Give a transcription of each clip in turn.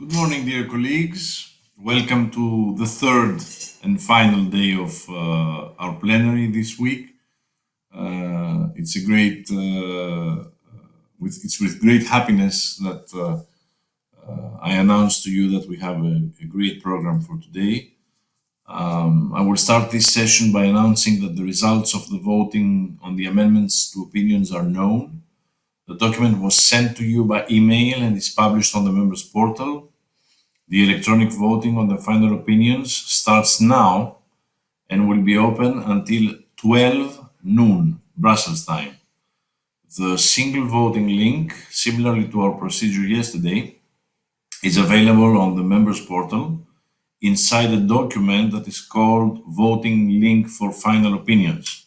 Good morning, dear colleagues. Welcome to the third and final day of uh, our plenary this week. Uh, it's a great, uh, with, it's with great happiness that uh, uh, I announce to you that we have a, a great program for today. Um, I will start this session by announcing that the results of the voting on the amendments to opinions are known. The document was sent to you by email and is published on the members portal. The electronic voting on the final opinions starts now and will be open until 12 noon Brussels time. The single voting link, similarly to our procedure yesterday, is available on the members portal inside a document that is called voting link for final opinions.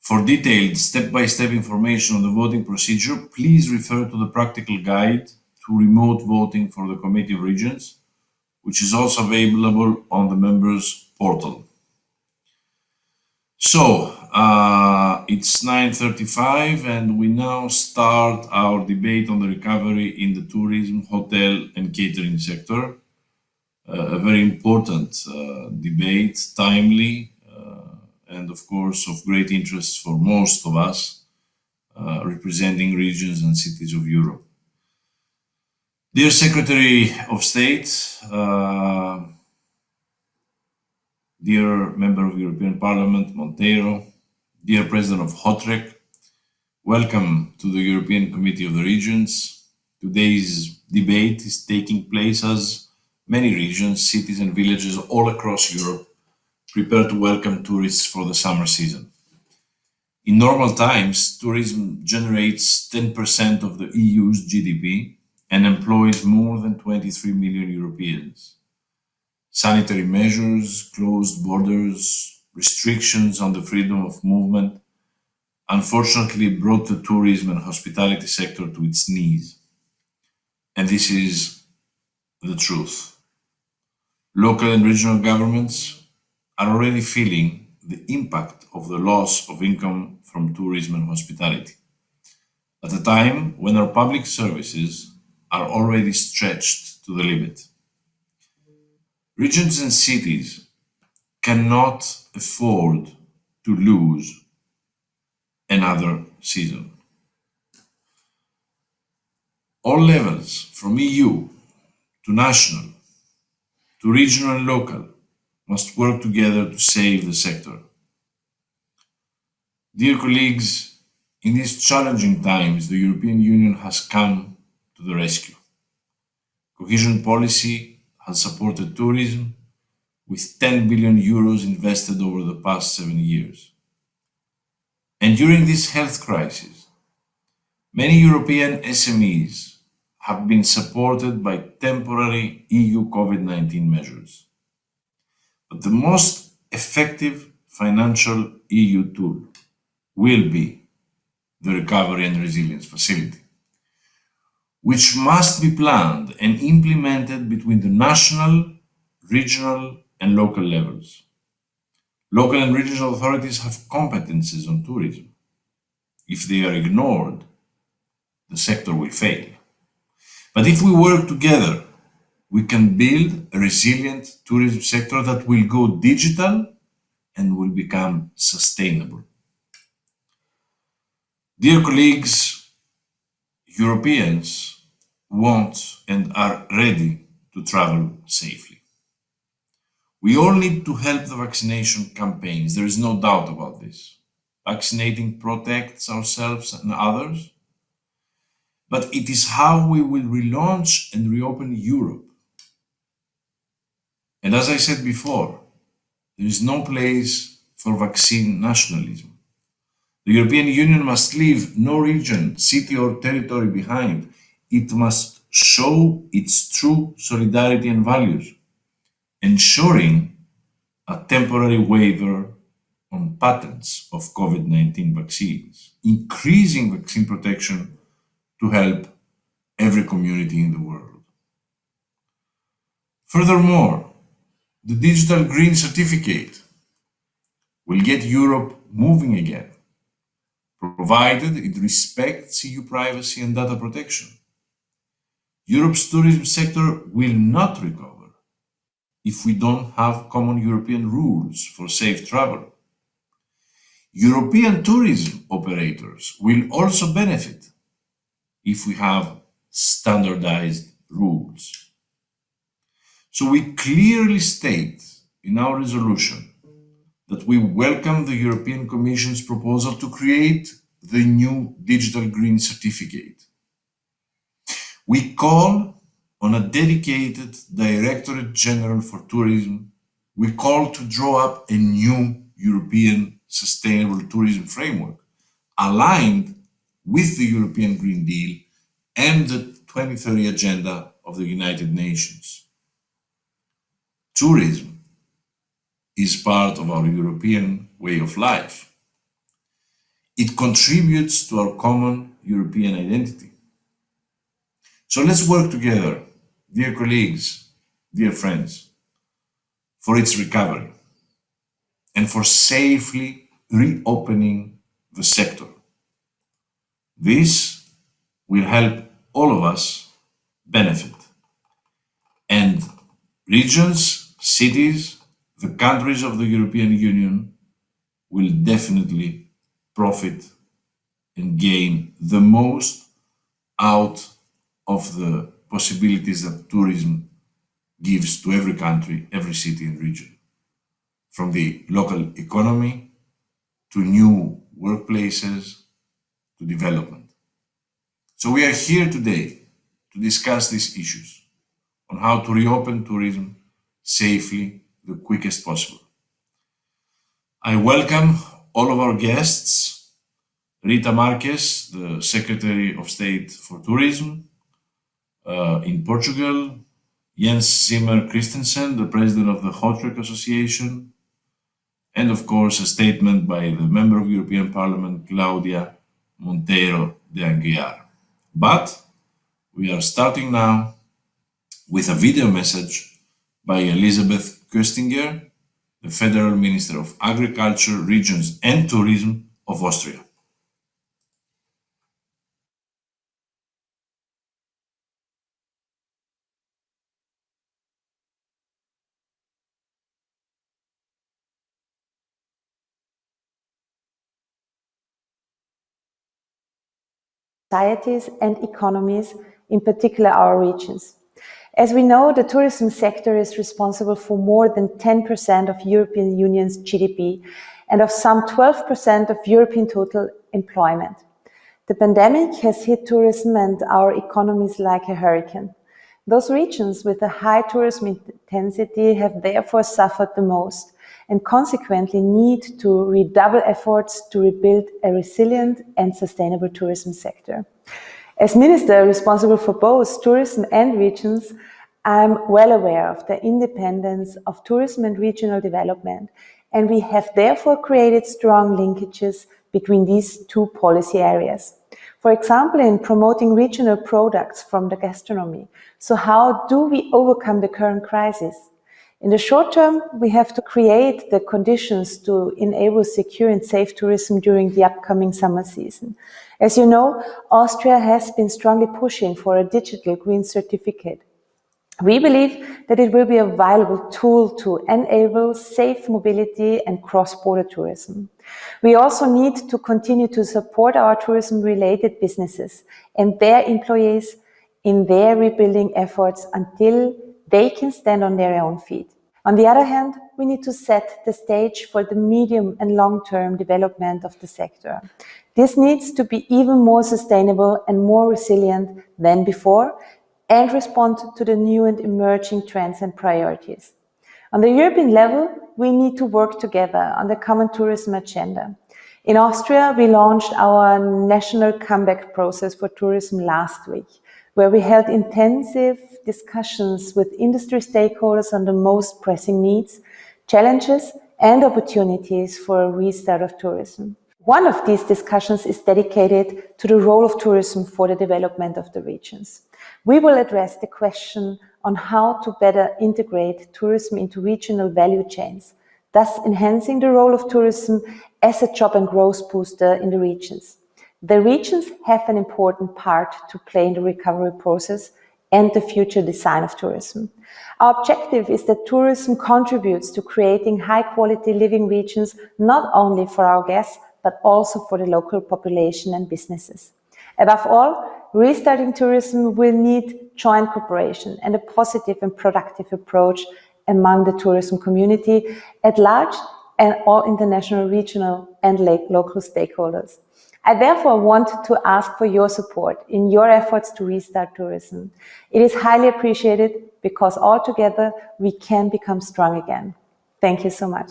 For detailed step-by-step -step information on the voting procedure, please refer to the practical guide to remote voting for the Committee of Regions, which is also available on the members portal. So, uh, it's 9.35 and we now start our debate on the recovery in the tourism, hotel and catering sector. Uh, a very important uh, debate, timely, and of course of great interest for most of us uh, representing regions and cities of Europe. Dear Secretary of State, uh, dear Member of European Parliament, Monteiro, dear President of HOTREC, welcome to the European Committee of the Regions. Today's debate is taking place as many regions, cities and villages all across Europe prepare to welcome tourists for the summer season. In normal times, tourism generates 10% of the EU's GDP and employs more than 23 million Europeans. Sanitary measures, closed borders, restrictions on the freedom of movement unfortunately brought the tourism and hospitality sector to its knees. And this is the truth. Local and regional governments are already feeling the impact of the loss of income from tourism and hospitality. At a time when our public services are already stretched to the limit. Regions and cities cannot afford to lose another season. All levels, from EU to national, to regional and local, must work together to save the sector. Dear colleagues, in these challenging times, the European Union has come to the rescue. Cohesion policy has supported tourism with 10 billion euros invested over the past seven years. And during this health crisis, many European SMEs have been supported by temporary EU COVID-19 measures. But the most effective financial EU tool will be the Recovery and Resilience Facility, which must be planned and implemented between the national, regional and local levels. Local and regional authorities have competences on tourism. If they are ignored, the sector will fail. But if we work together we can build a resilient tourism sector that will go digital and will become sustainable. Dear colleagues, Europeans want and are ready to travel safely. We all need to help the vaccination campaigns. There is no doubt about this. Vaccinating protects ourselves and others, but it is how we will relaunch and reopen Europe and as I said before, there is no place for vaccine nationalism. The European Union must leave no region, city or territory behind. It must show its true solidarity and values, ensuring a temporary waiver on patents of COVID-19 vaccines, increasing vaccine protection to help every community in the world. Furthermore, the digital green certificate will get Europe moving again, provided it respects EU privacy and data protection. Europe's tourism sector will not recover if we don't have common European rules for safe travel. European tourism operators will also benefit if we have standardized rules. So we clearly state in our resolution that we welcome the European Commission's proposal to create the new digital green certificate. We call on a dedicated Directorate General for Tourism. We call to draw up a new European sustainable tourism framework aligned with the European Green Deal and the 2030 Agenda of the United Nations. Tourism is part of our European way of life. It contributes to our common European identity. So let's work together, dear colleagues, dear friends, for its recovery and for safely reopening the sector. This will help all of us benefit. And regions, cities, the countries of the European Union will definitely profit and gain the most out of the possibilities that tourism gives to every country, every city and region. From the local economy to new workplaces to development. So we are here today to discuss these issues on how to reopen tourism safely the quickest possible. I welcome all of our guests, Rita Marques, the Secretary of State for Tourism uh, in Portugal, Jens Zimmer Christensen, the President of the Hotels Association, and of course a statement by the Member of European Parliament, Claudia Monteiro de Aguiar. But we are starting now with a video message by Elisabeth Köstinger, the Federal Minister of Agriculture, Regions and Tourism of Austria. Societies and economies, in particular our regions. As we know, the tourism sector is responsible for more than 10% of European Union's GDP and of some 12% of European total employment. The pandemic has hit tourism and our economies like a hurricane. Those regions with a high tourism intensity have therefore suffered the most and consequently need to redouble efforts to rebuild a resilient and sustainable tourism sector. As minister responsible for both tourism and regions, I'm well aware of the independence of tourism and regional development, and we have therefore created strong linkages between these two policy areas. For example, in promoting regional products from the gastronomy. So how do we overcome the current crisis? In the short term, we have to create the conditions to enable secure and safe tourism during the upcoming summer season. As you know, Austria has been strongly pushing for a digital green certificate. We believe that it will be a valuable tool to enable safe mobility and cross-border tourism. We also need to continue to support our tourism-related businesses and their employees in their rebuilding efforts until they can stand on their own feet. On the other hand, we need to set the stage for the medium and long-term development of the sector. This needs to be even more sustainable and more resilient than before and respond to the new and emerging trends and priorities. On the European level, we need to work together on the common tourism agenda. In Austria, we launched our national comeback process for tourism last week where we held intensive discussions with industry stakeholders on the most pressing needs, challenges and opportunities for a restart of tourism. One of these discussions is dedicated to the role of tourism for the development of the regions. We will address the question on how to better integrate tourism into regional value chains, thus enhancing the role of tourism as a job and growth booster in the regions. The regions have an important part to play in the recovery process and the future design of tourism. Our objective is that tourism contributes to creating high quality living regions, not only for our guests, but also for the local population and businesses. Above all, restarting tourism will need joint cooperation and a positive and productive approach among the tourism community at large and all international, regional and local stakeholders. I therefore want to ask for your support in your efforts to restart tourism. It is highly appreciated because all together we can become strong again. Thank you so much.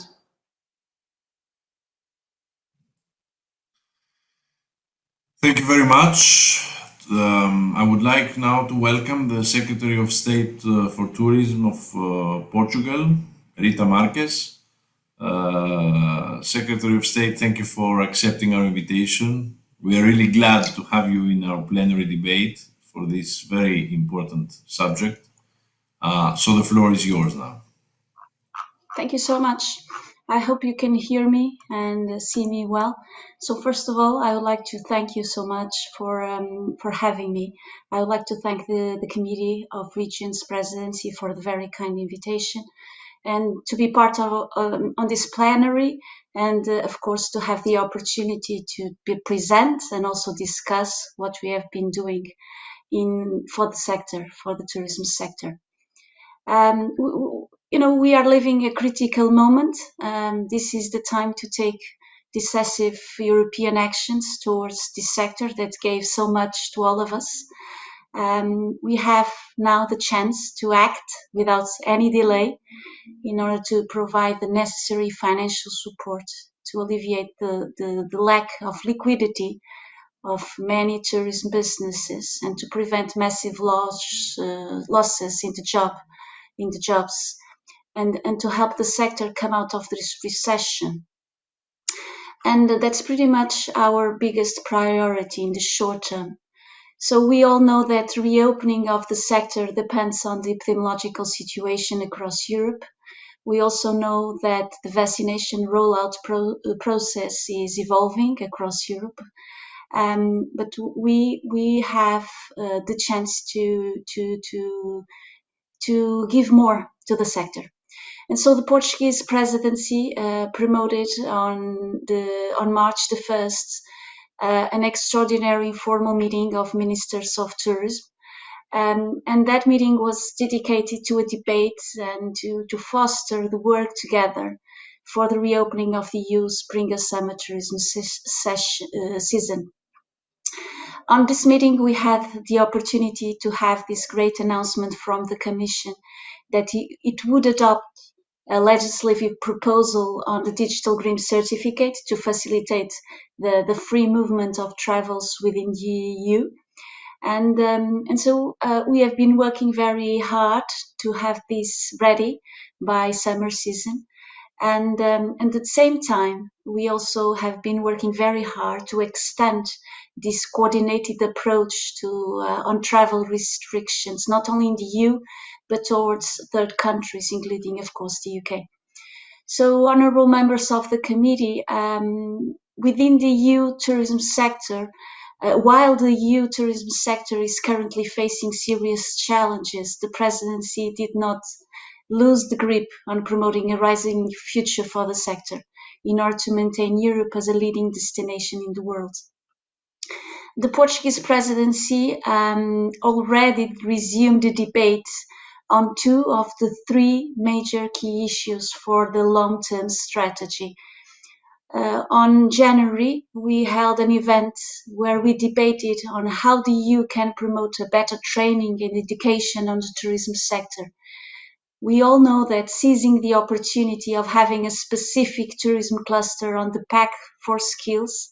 Thank you very much. Um, I would like now to welcome the Secretary of State uh, for Tourism of uh, Portugal, Rita Marques. Uh, Secretary of State, thank you for accepting our invitation. We are really glad to have you in our plenary debate for this very important subject. Uh, so the floor is yours now. Thank you so much. I hope you can hear me and see me well. So first of all, I would like to thank you so much for um, for having me. I would like to thank the, the Committee of Regions Presidency for the very kind invitation and to be part of um, on this plenary and uh, of course to have the opportunity to be present and also discuss what we have been doing in for the sector for the tourism sector. Um, you know we are living a critical moment. Um, this is the time to take decisive european actions towards this sector that gave so much to all of us um, we have now the chance to act without any delay in order to provide the necessary financial support to alleviate the, the, the lack of liquidity of many tourism businesses and to prevent massive loss, uh, losses in the job in the jobs and, and to help the sector come out of this recession. And that's pretty much our biggest priority in the short term. So we all know that reopening of the sector depends on the epidemiological situation across Europe. We also know that the vaccination rollout pro uh, process is evolving across Europe. Um, but we we have uh, the chance to to to to give more to the sector. And so the Portuguese presidency uh, promoted on the on March the first an extraordinary informal meeting of ministers of tourism. Um, and that meeting was dedicated to a debate and to, to foster the work together for the reopening of the EU spring summer tourism session, uh, season. On this meeting, we had the opportunity to have this great announcement from the Commission that it would adopt a legislative proposal on the digital green certificate to facilitate the, the free movement of travels within the EU. And, um, and so uh, we have been working very hard to have this ready by summer season. And, um, and at the same time, we also have been working very hard to extend this coordinated approach to uh, on travel restrictions, not only in the EU, but towards third countries, including, of course, the UK. So, honourable members of the committee, um, within the EU tourism sector, uh, while the EU tourism sector is currently facing serious challenges, the presidency did not lose the grip on promoting a rising future for the sector in order to maintain Europe as a leading destination in the world. The Portuguese presidency um, already resumed the debate on two of the three major key issues for the long-term strategy. Uh, on January, we held an event where we debated on how the EU can promote a better training and education on the tourism sector. We all know that seizing the opportunity of having a specific tourism cluster on the pact for skills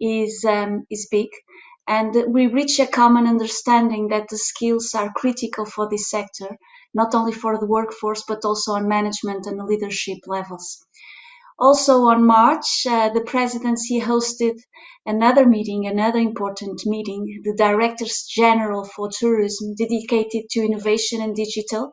is, um, is big and we reach a common understanding that the skills are critical for this sector, not only for the workforce, but also on management and leadership levels. Also on March, uh, the presidency hosted another meeting, another important meeting, the Directors General for Tourism, dedicated to innovation and digital.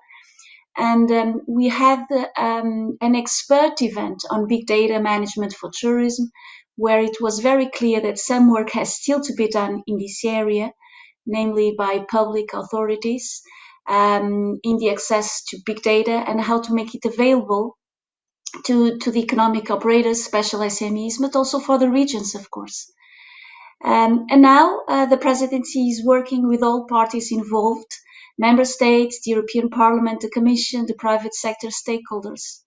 And um, we had um, an expert event on big data management for tourism, where it was very clear that some work has still to be done in this area, namely by public authorities, um, in the access to big data and how to make it available to, to the economic operators, special SMEs, but also for the regions, of course. Um, and now uh, the presidency is working with all parties involved, member states, the European Parliament, the Commission, the private sector stakeholders,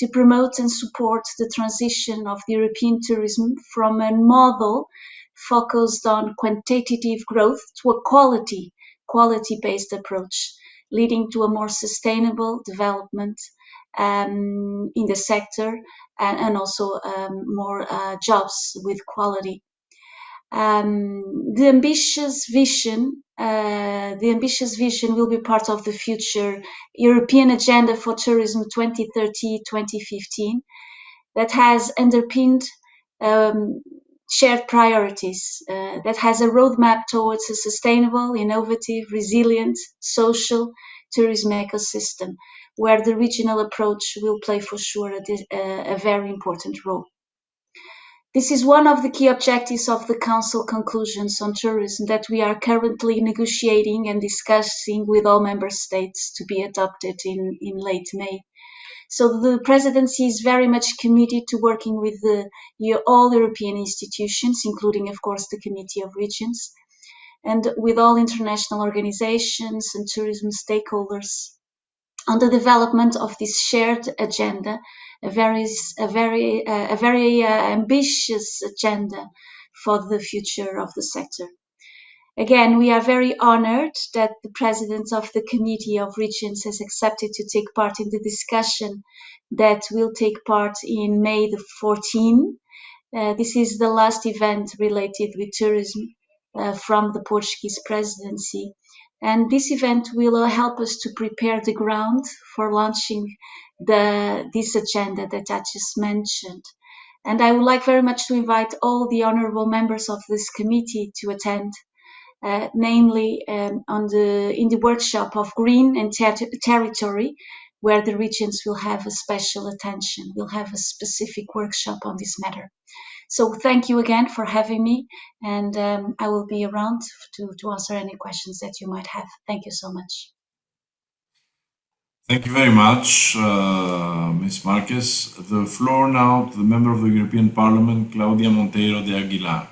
to promote and support the transition of European tourism from a model focused on quantitative growth to a quality, quality-based approach, leading to a more sustainable development um, in the sector and, and also um, more uh, jobs with quality. Um, the ambitious vision, uh, the ambitious vision will be part of the future European Agenda for Tourism 2030-2015 that has underpinned um, shared priorities, uh, that has a roadmap towards a sustainable, innovative, resilient, social tourism ecosystem, where the regional approach will play for sure a, a very important role. This is one of the key objectives of the Council conclusions on tourism that we are currently negotiating and discussing with all member states to be adopted in, in late May. So the presidency is very much committed to working with the, all European institutions, including, of course, the Committee of Regions, and with all international organizations and tourism stakeholders on the development of this shared agenda a very a very a very uh, ambitious agenda for the future of the sector. Again, we are very honored that the President of the Committee of Regions has accepted to take part in the discussion that will take part in May the 14th. Uh, this is the last event related with tourism uh, from the Portuguese presidency. And this event will help us to prepare the ground for launching the this agenda that I just mentioned. And I would like very much to invite all the honourable members of this committee to attend, uh, namely um, on the in the workshop of Green and ter Territory, where the regions will have a special attention. We'll have a specific workshop on this matter. So thank you again for having me, and um, I will be around to, to answer any questions that you might have. Thank you so much. Thank you very much, uh, Ms. Marques. The floor now to the member of the European Parliament, Claudia Monteiro de Aguilar.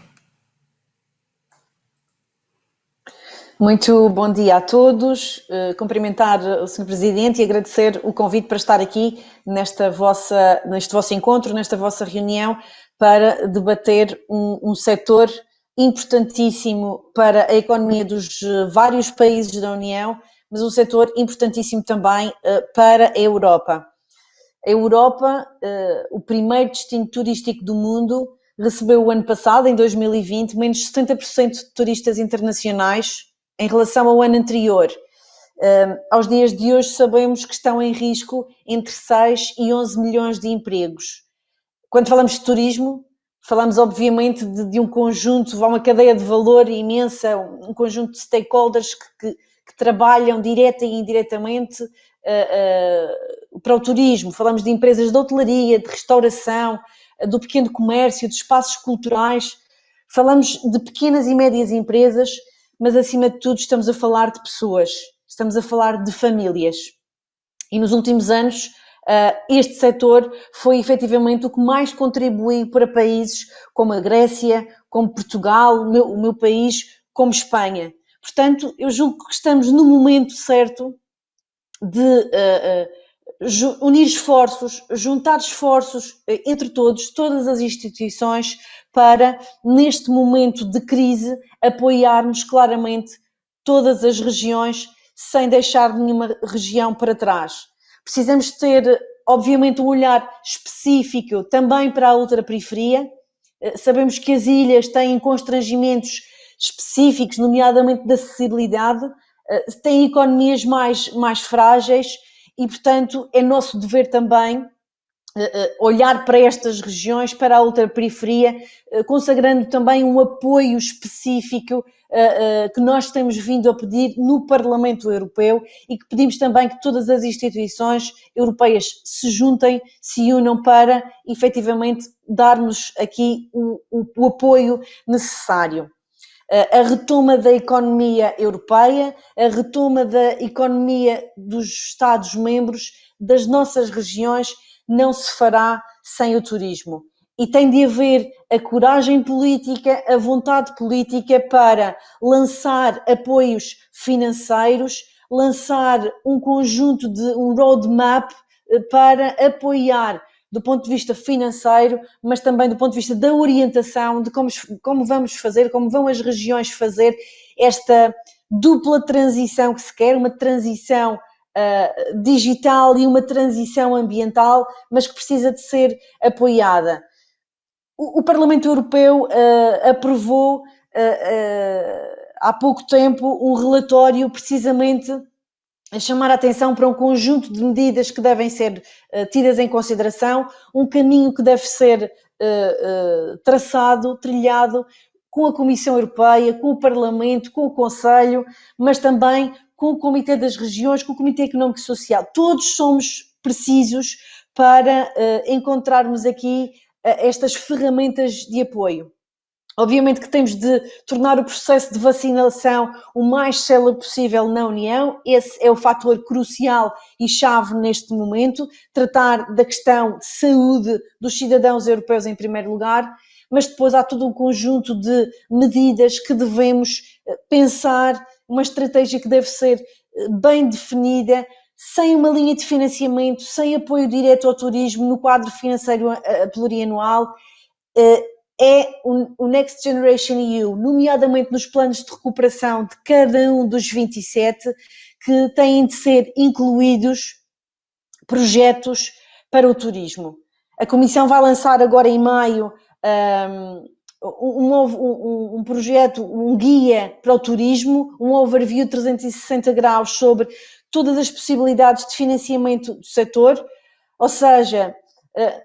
Muito bom dia a todos, uh, cumprimentar o Sr. Presidente e agradecer o convite para estar aqui nesta vossa, neste vosso encontro, nesta vossa reunião, para debater um, um setor importantíssimo para a economia dos eh, vários países da União mas um setor importantíssimo também uh, para a Europa. A Europa, uh, o primeiro destino turístico do mundo, recebeu o ano passado, em 2020, menos 70% de turistas internacionais em relação ao ano anterior. Uh, aos dias de hoje sabemos que estão em risco entre 6 e 11 milhões de empregos. Quando falamos de turismo, falamos obviamente de, de um conjunto, uma cadeia de valor imensa, um conjunto de stakeholders que, que que trabalham direta e indiretamente uh, uh, para o turismo. Falamos de empresas de hotelaria, de restauração, uh, do pequeno comércio, de espaços culturais. Falamos de pequenas e médias empresas, mas acima de tudo estamos a falar de pessoas, estamos a falar de famílias. E nos últimos anos, este setor foi efetivamente o que mais contribuiu para países como a Grécia, como Portugal, o meu, o meu país, como Espanha. Portanto, eu julgo que estamos no momento certo de uh, uh, unir esforços, juntar esforços uh, entre todos, todas as instituições, para, neste momento de crise, apoiarmos claramente todas as regiões, sem deixar nenhuma região para trás. Precisamos ter, obviamente, um olhar específico também para a ultraperiferia. Sabemos que as ilhas têm constrangimentos específicos, nomeadamente de acessibilidade, eh, têm economias mais, mais frágeis e, portanto, é nosso dever também eh, eh, olhar para estas regiões, para a ultraperiferia, consagrando também um apoio específico que nós temos vindo a pedir no Parlamento Europeu e que pedimos também que todas as instituições europeias se juntem, se unam para efetivamente darmos aqui o, o, o apoio necessário. A retoma da economia europeia, a retoma da economia dos Estados-membros, das nossas regiões, não se fará sem o turismo. E tem de haver a coragem política, a vontade política para lançar apoios financeiros, lançar um conjunto de um roadmap eh, para apoiar do ponto de vista financeiro, mas também do ponto de vista da orientação, de como, como vamos fazer, como vão as regiões fazer esta dupla transição que se quer, uma transição uh, digital e uma transição ambiental, mas que precisa de ser apoiada. O, o Parlamento Europeu uh, aprovou uh, há pouco tempo um relatório precisamente chamar a atenção para um conjunto de medidas que devem ser uh, tidas em consideração, um caminho que deve ser uh, uh, traçado, trilhado com a Comissão Europeia, com o Parlamento, com o Conselho, mas também com o Comitê das Regiões, com o Comitê Económico e Social. Todos somos precisos para encontrarmos aqui estas ferramentas de apoio. Obviamente que temos de tornar o processo de vacinação o mais célebre possível na União, esse é o fator crucial e chave neste momento, tratar da questão de saúde dos cidadãos europeus em primeiro lugar, mas depois há todo um conjunto de medidas que devemos eh, pensar, uma estratégia que deve ser eh, bem definida, sem uma linha de financiamento, sem apoio direto ao turismo no quadro financeiro eh, plurianual é o Next Generation EU, nomeadamente nos planos de recuperação de cada um dos 27, que têm de ser incluídos projetos para o turismo. A Comissão vai lançar agora em maio um, um, um, um, projeto, um guia para o turismo, um overview 360 graus sobre todas as possibilidades de financiamento do setor, ou seja,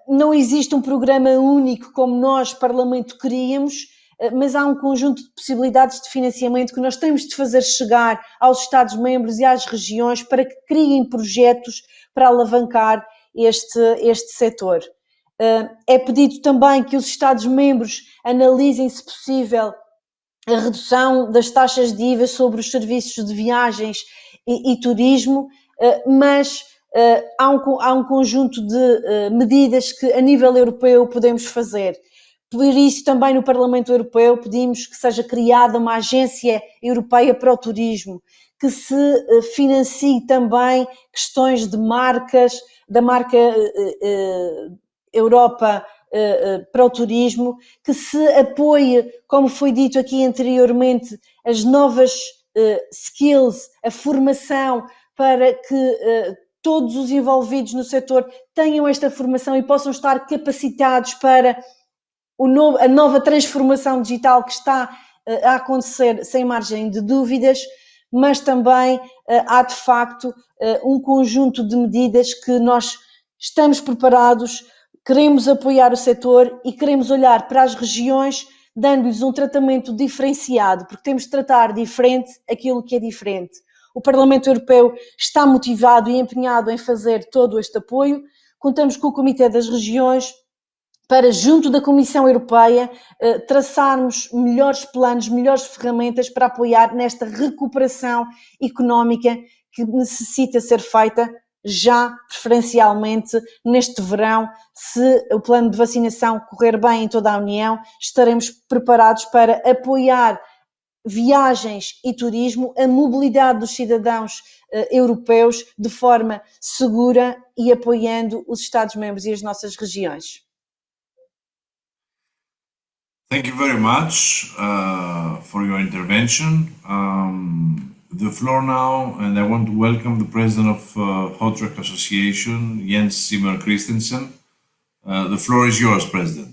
não existe um programa único como nós, Parlamento, queríamos, eh, mas há um conjunto de possibilidades de financiamento que nós temos de fazer chegar aos Estados-membros e às regiões para que criem projetos para alavancar este, este setor. Eh, é pedido também que os Estados-membros analisem, se possível, a redução das taxas de IVA sobre os serviços de viagens e, e turismo, mas há, um, há um conjunto de uh, medidas que a nível europeu podemos fazer. Por isso, também no Parlamento Europeu pedimos que seja criada uma agência europeia para o turismo, que se uh, financie também questões de marcas, da marca Europa para o turismo, que se apoie, como foi dito aqui anteriormente, as novas skills, a formação para que todos os envolvidos no setor tenham esta formação e possam estar capacitados para novo, a nova transformação digital que está uh, a acontecer sem margem de dúvidas, mas também uh, há de facto uh, um conjunto de medidas que nós estamos preparados, queremos apoiar o setor e queremos olhar para as regiões dando-lhes um tratamento diferenciado, porque temos de tratar diferente aquilo que é diferente. O Parlamento Europeu está motivado e empenhado em fazer todo este apoio. Contamos com o Comitê das Regiões para, junto da Comissão Europeia, eh, traçarmos melhores planos, melhores ferramentas para apoiar nesta recuperação económica que necessita ser feita já preferencialmente neste verão, se o plano de vacinação correr bem em toda a União, estaremos preparados para apoiar viagens e turismo, a mobilidade dos cidadãos uh, europeus de forma segura e apoiando os Estados-membros e as nossas regiões. Thank you very much uh, for your intervention. Um, the floor now, and I want to welcome the president of uh, Association, Jens Simmer Christensen. Uh, the floor is yours, President.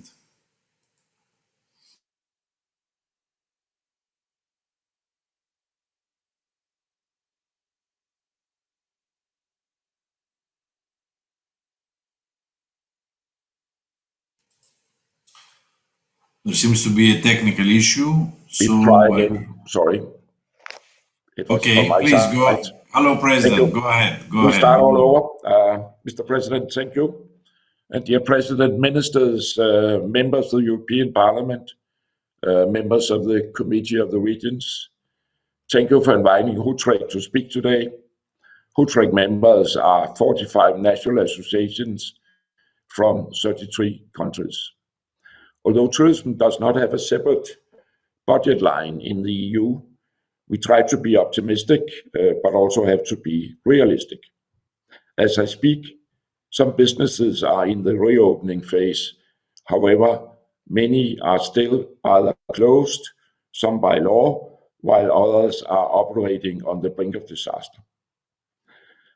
There seems to be a technical issue. So, again. Sorry. Okay, please side. go. Hello, President. Go ahead. Go we'll ahead. start all over. Uh, Mr. President, thank you. And dear President, Ministers, uh, members of the European Parliament, members of the Committee of the Regions, thank you for inviting HOTREC to speak today. HOTREC members are 45 national associations from 33 countries. Although tourism does not have a separate budget line in the EU, we try to be optimistic, uh, but also have to be realistic. As I speak, some businesses are in the reopening phase. However, many are still either closed, some by law, while others are operating on the brink of disaster.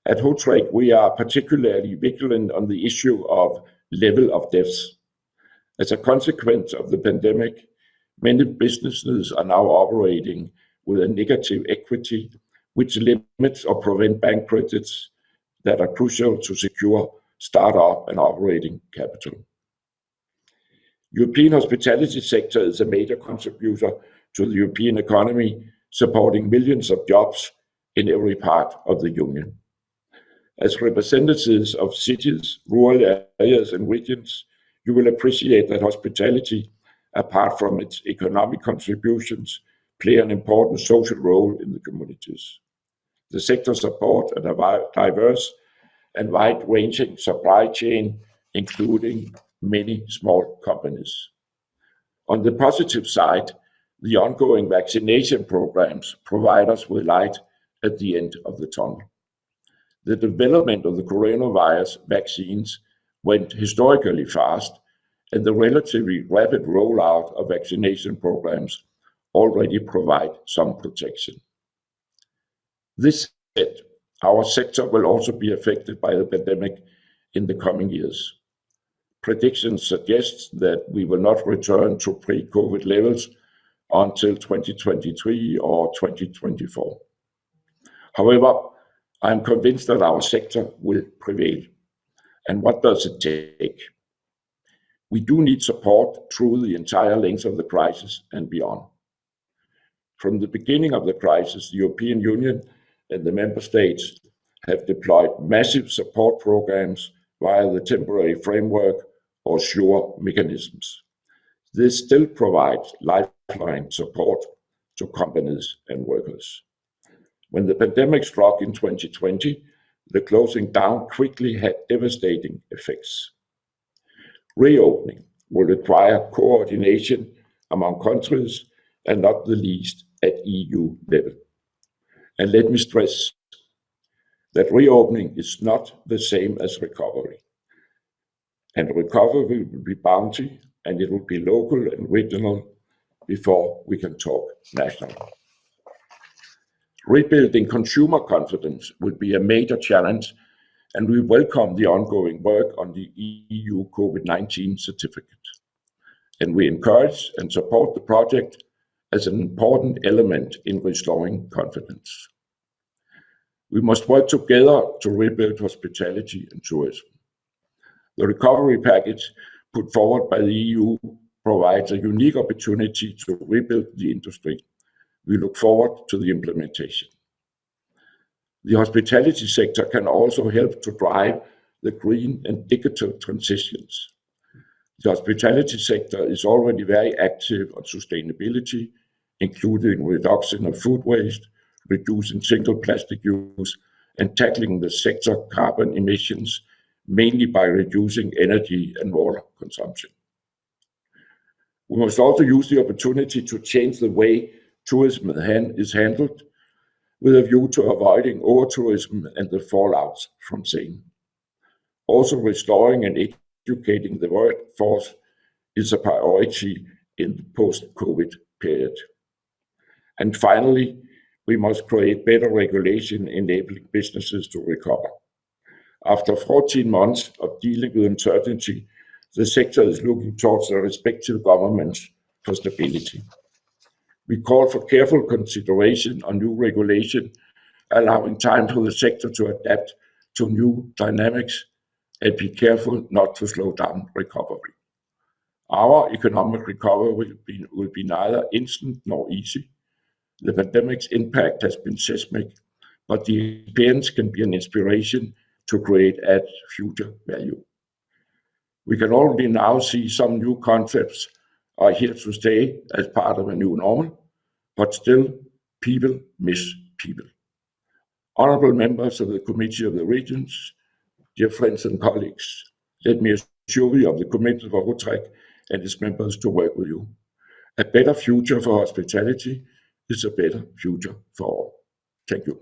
At HOTREC, we are particularly vigilant on the issue of level of deaths. As a consequence of the pandemic, many businesses are now operating with a negative equity, which limits or prevent bank credits that are crucial to secure start-up and operating capital. European hospitality sector is a major contributor to the European economy, supporting millions of jobs in every part of the Union. As representatives of cities, rural areas, and regions, you will appreciate that hospitality, apart from its economic contributions, play an important social role in the communities. The sector support a diverse and wide-ranging supply chain, including many small companies. On the positive side, the ongoing vaccination programs provide us with light at the end of the tunnel. The development of the coronavirus vaccines went historically fast, and the relatively rapid rollout of vaccination programs already provide some protection. This said, our sector will also be affected by the pandemic in the coming years. Predictions suggest that we will not return to pre-COVID levels until 2023 or 2024. However, I am convinced that our sector will prevail. And what does it take? We do need support through the entire length of the crisis and beyond. From the beginning of the crisis, the European Union and the member states have deployed massive support programs via the temporary framework or SURE mechanisms. This still provides lifeline support to companies and workers. When the pandemic struck in 2020, the closing down quickly had devastating effects. Reopening will require coordination among countries, and not the least at EU level. And let me stress that reopening is not the same as recovery. And recovery will be bumpy, and it will be local and regional before we can talk national. Rebuilding consumer confidence will be a major challenge, and we welcome the ongoing work on the EU COVID-19 certificate. And we encourage and support the project as an important element in restoring confidence. We must work together to rebuild hospitality and tourism. The recovery package put forward by the EU provides a unique opportunity to rebuild the industry. We look forward to the implementation. The hospitality sector can also help to drive the green and digital transitions. The hospitality sector is already very active on sustainability, including reduction of food waste, reducing single plastic use, and tackling the sector carbon emissions, mainly by reducing energy and water consumption. We must also use the opportunity to change the way tourism is handled with a view to avoiding over-tourism and the fallouts from same. Also, restoring and educating the workforce is a priority in the post-COVID period. And Finally, we must create better regulation enabling businesses to recover. After 14 months of dealing with uncertainty, the sector is looking towards their respective governments for stability. We call for careful consideration on new regulation, allowing time for the sector to adapt to new dynamics and be careful not to slow down recovery. Our economic recovery will be neither instant nor easy. The pandemic's impact has been seismic, but the experience can be an inspiration to create add future value. We can already now see some new concepts are here to stay as part of a new normal, but still, people miss people. Honorable members of the Committee of the Regions, dear friends and colleagues, let me assure you of the commitment of HOTREC and its members to work with you. A better future for hospitality is a better future for all. Thank you.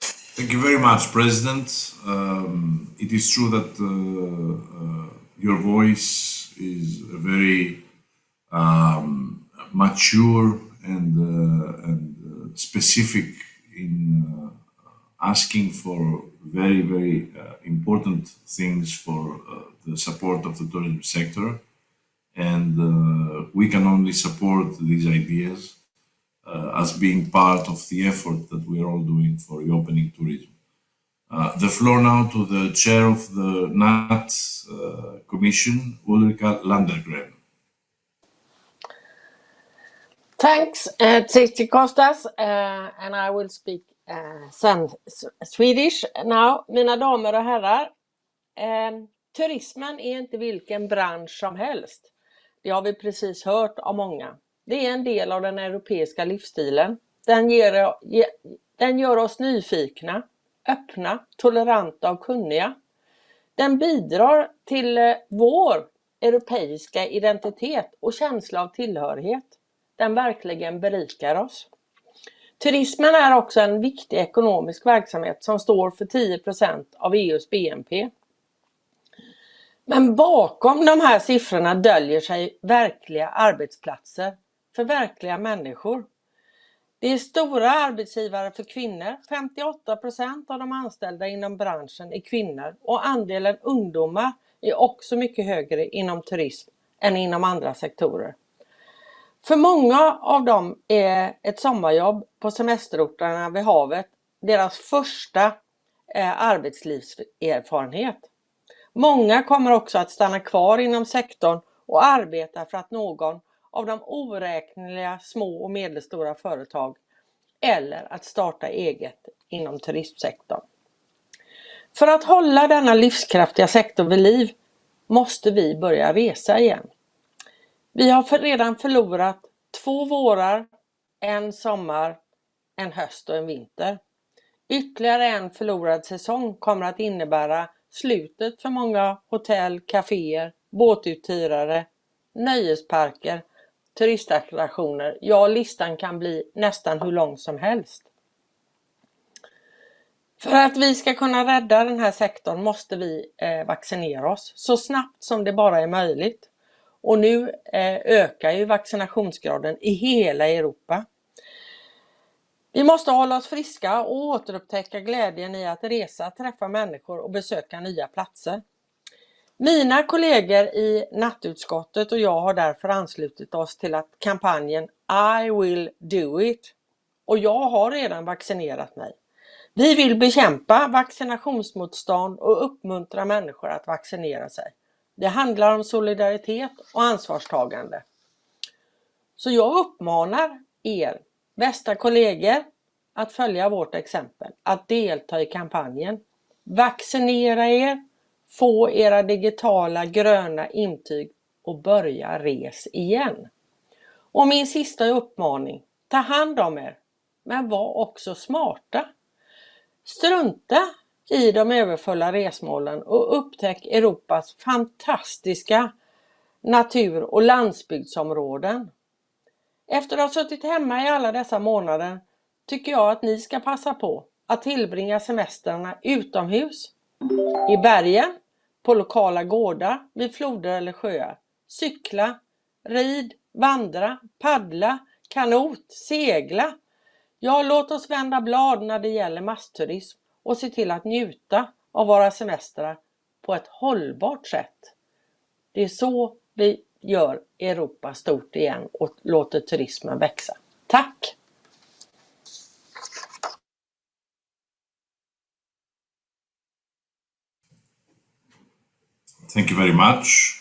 Thank you very much, President. Um, it is true that uh, uh, your voice is very um, mature and, uh, and uh, specific in uh, asking for very, very uh, important things for the support of the tourism sector. And we can only support these ideas uh, as being part of the effort that we are all doing for reopening tourism. Uh, the floor now to the chair of the NAT uh, Commission, Ulrika Landegren. Thanks, uh, Kostas, uh, and I will speak uh, Swedish now. Mina damer och herrar, um, turismen är inte vilken bransch som helst. Det har vi precis hört av många. Det är en del av den europeiska livsstilen. Den, ger, den gör oss nyfikna, öppna, toleranta och kunniga. Den bidrar till eh, vår europeiska identitet och känsla av tillhörighet. Den verkligen berikar oss. Turismen är också en viktig ekonomisk verksamhet som står för 10% av EUs BNP. Men bakom de här siffrorna döljer sig verkliga arbetsplatser för verkliga människor. Det är stora arbetsgivare för kvinnor. 58 procent av de anställda inom branschen är kvinnor och andelen ungdomar är också mycket högre inom turism än inom andra sektorer. För många av dem är ett sommarjobb på semesterorterna vid havet deras första eh, arbetslivserfarenhet. Många kommer också att stanna kvar inom sektorn och arbeta för att någon av de oräkneliga små och medelstora företag eller att starta eget inom turistsektorn. För att hålla denna livskraftiga sektor vid liv måste vi börja resa igen. Vi har redan förlorat två vårar, en sommar, en höst och en vinter. Ytterligare en förlorad säsong kommer att innebära slutet för många hotell, kaféer, båtuthyrare, nöjesparker turistattraktioner. Ja, listan kan bli nästan hur lång som helst. För att vi ska kunna rädda den här sektorn måste vi eh, vaccinera oss så snabbt som det bara är möjligt. Och nu eh, ökar ju vaccinationsgraden i hela Europa. Vi måste hålla oss friska och återupptäcka glädjen i att resa, träffa människor och besöka nya platser. Mina kollegor i nattutskottet och jag har därför anslutit oss till att kampanjen I will do it och jag har redan vaccinerat mig. Vi vill bekämpa vaccinationsmotstånd och uppmuntra människor att vaccinera sig. Det handlar om solidaritet och ansvarstagande. Så jag uppmanar er bästa kollegor att följa vårt exempel, att delta i kampanjen. Vaccinera er få era digitala gröna intyg och börja res igen. Och min sista uppmaning, ta hand om er, men var också smarta. Strunta i de överfulla resmålen och upptäck Europas fantastiska natur och landsbygdsområden. Efter att ha suttit hemma i alla dessa månader tycker jag att ni ska passa på att tillbringa semestrarna utomhus, i bergen, på lokala gårdar, vid floder eller sjöar. Cykla, rid, vandra, paddla, kanot, segla. Ja, låt oss vända blad när det gäller massturism och se till att njuta av våra semestrar på ett hållbart sätt. Det är så vi gör Europa stort igen och låter turismen växa. Tack! Thank you very much.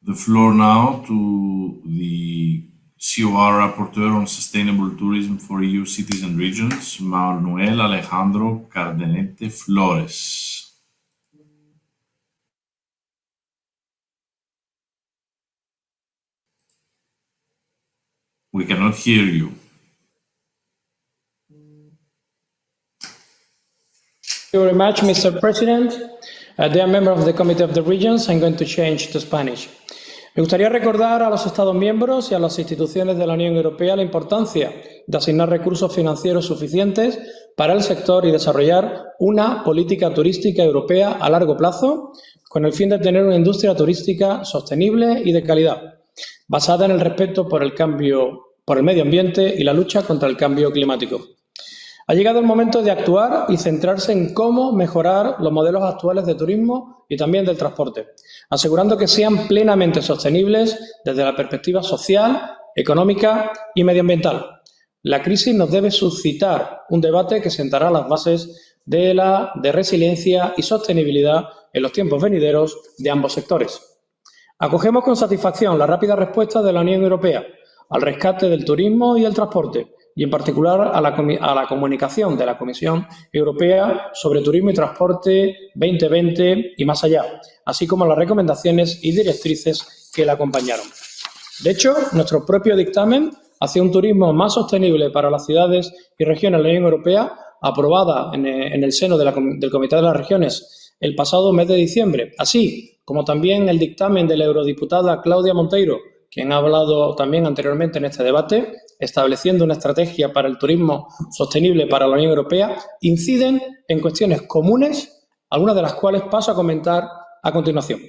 The floor now to the COR Rapporteur on Sustainable Tourism for EU Cities and Regions, Manuel Alejandro Cardenete Flores. We cannot hear you. Thank you very much, Mr. President. Uh, dear member of the Committee of the Regions, I'm going to change Spanish. Me gustaría recordar a los Estados miembros y a las instituciones de la Unión Europea la importancia de asignar recursos financieros suficientes para el sector y desarrollar una política turística europea a largo plazo con el fin de tener una industria turística sostenible y de calidad, basada en el respeto por el cambio, por el medio ambiente y la lucha contra el cambio climático. Ha llegado el momento de actuar y centrarse en cómo mejorar los modelos actuales de turismo y también del transporte, asegurando que sean plenamente sostenibles desde la perspectiva social, económica y medioambiental. La crisis nos debe suscitar un debate que sentará las bases de la de resiliencia y sostenibilidad en los tiempos venideros de ambos sectores. Acogemos con satisfacción la rápida respuesta de la Unión Europea al rescate del turismo y el transporte, y en particular a la, a la, comunicación de la Comisión Europea sobre Turismo y Transporte 2020 y más allá, así como las recomendaciones y directrices que la acompañaron. De hecho, nuestro propio dictamen hacia un turismo más sostenible para las ciudades y regiones de la Unión Europea, aprobada en, en el seno del Comité de las Regiones el pasado mes de diciembre, así como también el dictamen de la eurodiputada Claudia Monteiro, quien ha hablado también anteriormente en este debate, estableciendo una estrategia para el turismo sostenible para la Unión Europea, inciden en cuestiones comunes, algunas de las cuales paso a comentar a continuación.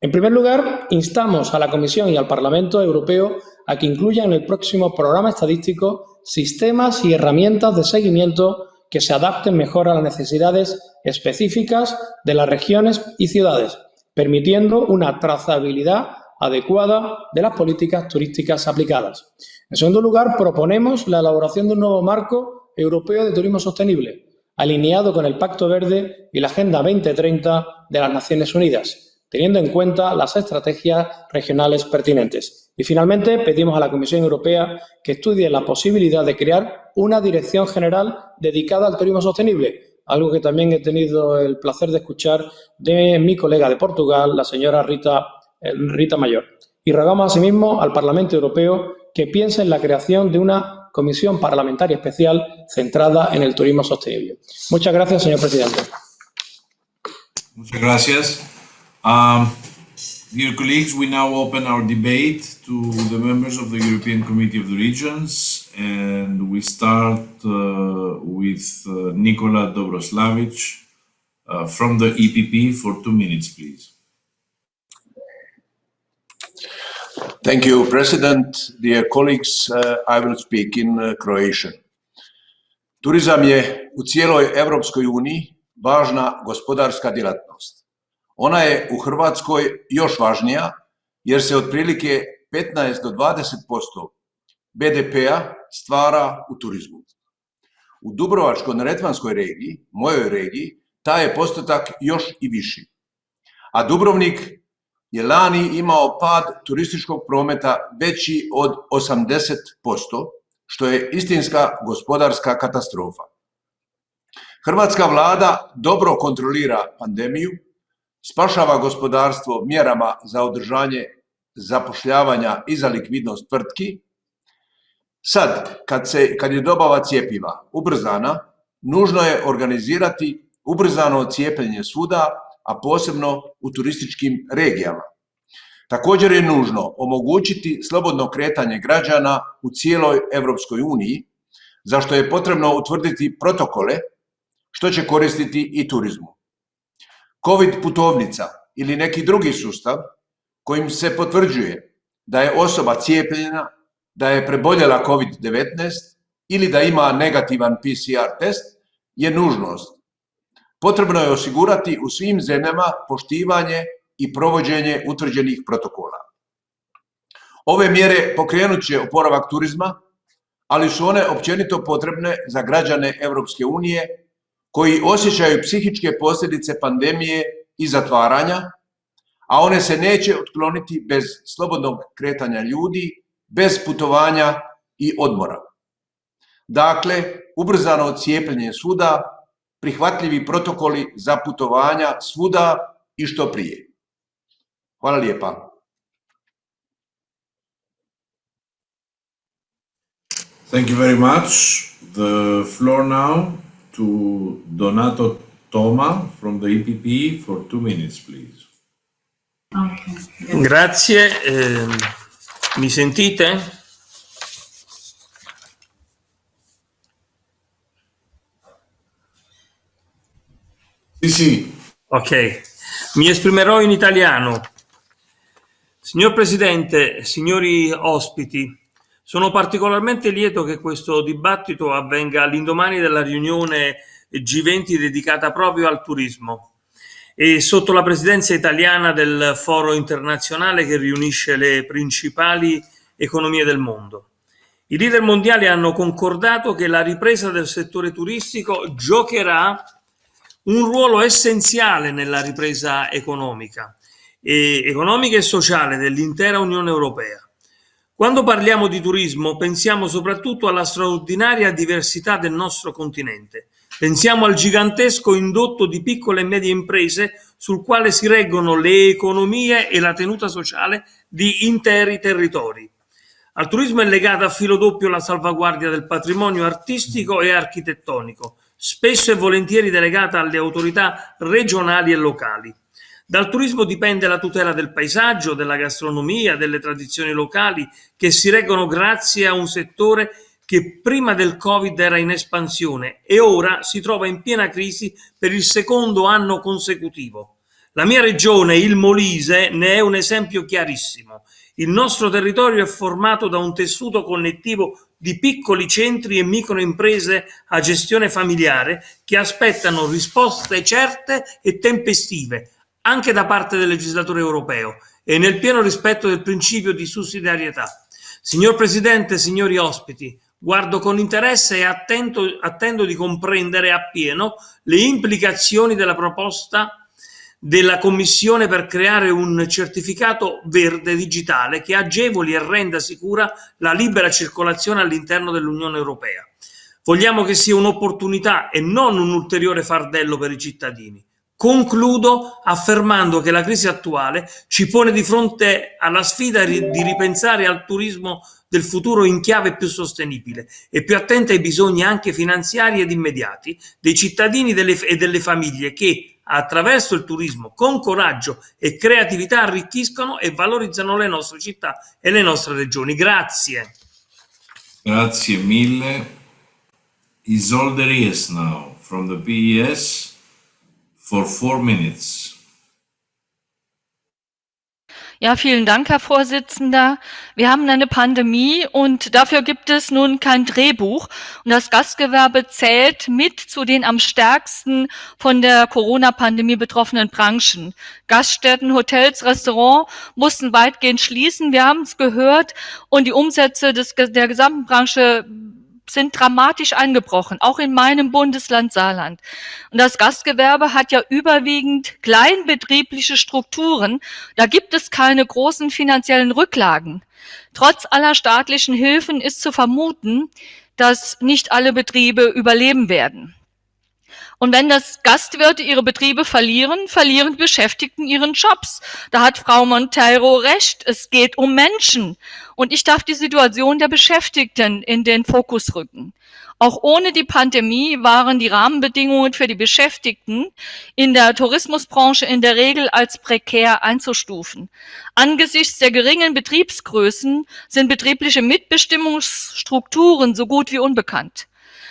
En primer lugar, instamos a la Comisión y al Parlamento Europeo a que incluyan en el próximo programa estadístico sistemas y herramientas de seguimiento que se adapten mejor a las necesidades específicas de las regiones y ciudades, permitiendo una trazabilidad adecuada de las políticas turísticas aplicadas. En segundo lugar, proponemos la elaboración de un nuevo marco europeo de turismo sostenible, alineado con el Pacto Verde y la Agenda 2030 de las Naciones Unidas, teniendo en cuenta las estrategias regionales pertinentes. Y finalmente, pedimos a la Comisión Europea que estudie la posibilidad de crear una dirección general dedicada al turismo sostenible, algo que también he tenido el placer de escuchar de mi colega de Portugal, la señora Rita, Rita Mayor. Y rogamos asimismo al Parlamento Europeo que piense en la creación de una comisión parlamentaria especial centrada en el turismo sostenible. Muchas gracias, señor presidente. Muchas gracias. Um, dear colleagues, we now open our debate to the members of the European Committee of the Regions, and we start uh, with uh, Nikola Dobroslavic uh, from the EPP for two minutes, please. Thank you, President. Dear colleagues, uh, I will speak in uh, Croatian. Turizam je u cijeloj Evropskoj uniji važna gospodarska djelatnost. Ona je u Hrvatskoj još važnija jer se otprilike 15 do 20% BDP-a stvara u turizmu. U Dubrovačko-neretvanskoj regiji, mojoj regiji, taj je postotak još i viši. A Dubrovnik je lani imao pad turističkog prometa veći od 80%, što je istinska gospodarska katastrofa. Hrvatska vlada dobro kontrolira pandemiju, spašava gospodarstvo mjerama za održanje zapošljavanja i za likvidnost tvrtki. Sad, kad, se, kad je dobava cijepiva ubrzana, nužno je organizirati ubrzano cijepljenje svuda, a posebno u turističkim regijama. Također je nužno omogućiti slobodno kretanje građana u cijeloj Europskoj uniji, zašto je potrebno utvrditi protokole što će koristiti i turizmu. COVID putovnica ili neki drugi sustav kojim se potvrđuje da je osoba cijepljena, da je preboljela COVID-19 ili da ima negativan PCR test je nužnost potrebno je osigurati u svim zemljama poštivanje i provođenje utvrđenih protokola. Ove mjere pokrenut će oporavak turizma, ali su one općenito potrebne za građane Europske unije koji osjećaju psihičke posljedice pandemije i zatvaranja, a one se neće otkloniti bez slobodnog kretanja ljudi, bez putovanja i odmora. Dakle, ubrzano cijepljenje svuda, prihvatljivi protokoli za putovanja svuda i što prije. Hvala lijepa. Thank you very much. The floor now to Donato Toma from the EPP for two minutes, please. Grazie, eh, mi sentite? Sì, sì. Ok, mi esprimerò in italiano. Signor Presidente, signori ospiti, sono particolarmente lieto che questo dibattito avvenga all'indomani della riunione G20 dedicata proprio al turismo e sotto la presidenza italiana del foro internazionale che riunisce le principali economie del mondo. I leader mondiali hanno concordato che la ripresa del settore turistico giocherà un ruolo essenziale nella ripresa economica e, economica e sociale dell'intera Unione Europea. Quando parliamo di turismo pensiamo soprattutto alla straordinaria diversità del nostro continente. Pensiamo al gigantesco indotto di piccole e medie imprese sul quale si reggono le economie e la tenuta sociale di interi territori. Al turismo è legata a filo doppio la salvaguardia del patrimonio artistico e architettonico, spesso e volentieri delegata alle autorità regionali e locali. Dal turismo dipende la tutela del paesaggio, della gastronomia, delle tradizioni locali che si reggono grazie a un settore che prima del Covid era in espansione e ora si trova in piena crisi per il secondo anno consecutivo. La mia regione, il Molise, ne è un esempio chiarissimo. Il nostro territorio è formato da un tessuto connettivo di piccoli centri e microimprese a gestione familiare che aspettano risposte certe e tempestive anche da parte del legislatore europeo e nel pieno rispetto del principio di sussidiarietà. Signor Presidente, signori ospiti, guardo con interesse e attento, attendo di comprendere appieno le implicazioni della proposta della Commissione per creare un certificato verde digitale che agevoli e renda sicura la libera circolazione all'interno dell'Unione Europea. Vogliamo che sia un'opportunità e non un ulteriore fardello per i cittadini. Concludo affermando che la crisi attuale ci pone di fronte alla sfida di ripensare al turismo del futuro in chiave più sostenibile e più attenta ai bisogni anche finanziari ed immediati dei cittadini e delle famiglie che attraverso il turismo con coraggio e creatività arricchiscono e valorizzano le nostre città e le nostre regioni. Grazie. Grazie mille. Isolde Ries now from the PES for four minutes. Ja, vielen Dank, Herr Vorsitzender. Wir haben eine Pandemie und dafür gibt es nun kein Drehbuch. Und das Gastgewerbe zählt mit zu den am stärksten von der Corona-Pandemie betroffenen Branchen. Gaststätten, Hotels, Restaurants mussten weitgehend schließen. Wir haben es gehört. Und die Umsätze des, der gesamten Branche sind dramatisch eingebrochen, auch in meinem Bundesland Saarland. Und das Gastgewerbe hat ja überwiegend kleinbetriebliche Strukturen. Da gibt es keine großen finanziellen Rücklagen. Trotz aller staatlichen Hilfen ist zu vermuten, dass nicht alle Betriebe überleben werden. Und wenn das Gastwirte ihre Betriebe verlieren, verlieren Beschäftigten ihren Jobs. Da hat Frau Monteiro recht. Es geht um Menschen. Und ich darf die Situation der Beschäftigten in den Fokus rücken. Auch ohne die Pandemie waren die Rahmenbedingungen für die Beschäftigten in der Tourismusbranche in der Regel als prekär einzustufen. Angesichts der geringen Betriebsgrößen sind betriebliche Mitbestimmungsstrukturen so gut wie unbekannt.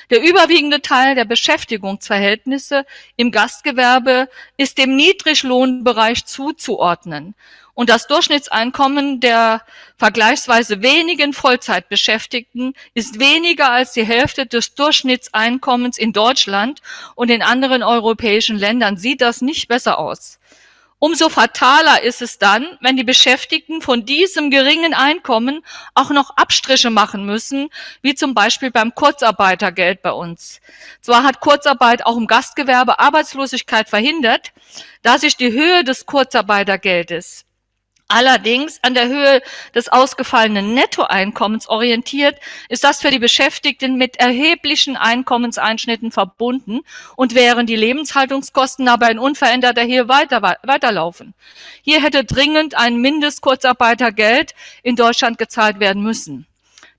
Der überwiegende Teil der Beschäftigungsverhältnisse im Gastgewerbe ist dem Niedriglohnbereich zuzuordnen. Und das Durchschnittseinkommen der vergleichsweise wenigen Vollzeitbeschäftigten ist weniger als die Hälfte des Durchschnittseinkommens in Deutschland und in anderen europäischen Ländern sieht das nicht besser aus. Umso fataler ist es dann, wenn die Beschäftigten von diesem geringen Einkommen auch noch Abstriche machen müssen, wie zum Beispiel beim Kurzarbeitergeld bei uns. Zwar hat Kurzarbeit auch im Gastgewerbe Arbeitslosigkeit verhindert, da sich die Höhe des Kurzarbeitergeldes allerdings an der Höhe des ausgefallenen Nettoeinkommens orientiert, ist das für die Beschäftigten mit erheblichen Einkommenseinschnitten verbunden und wären die Lebenshaltungskosten aber in unveränderter Höhe weiter, weiterlaufen. Hier hätte dringend ein Mindestkurzarbeitergeld in Deutschland gezahlt werden müssen.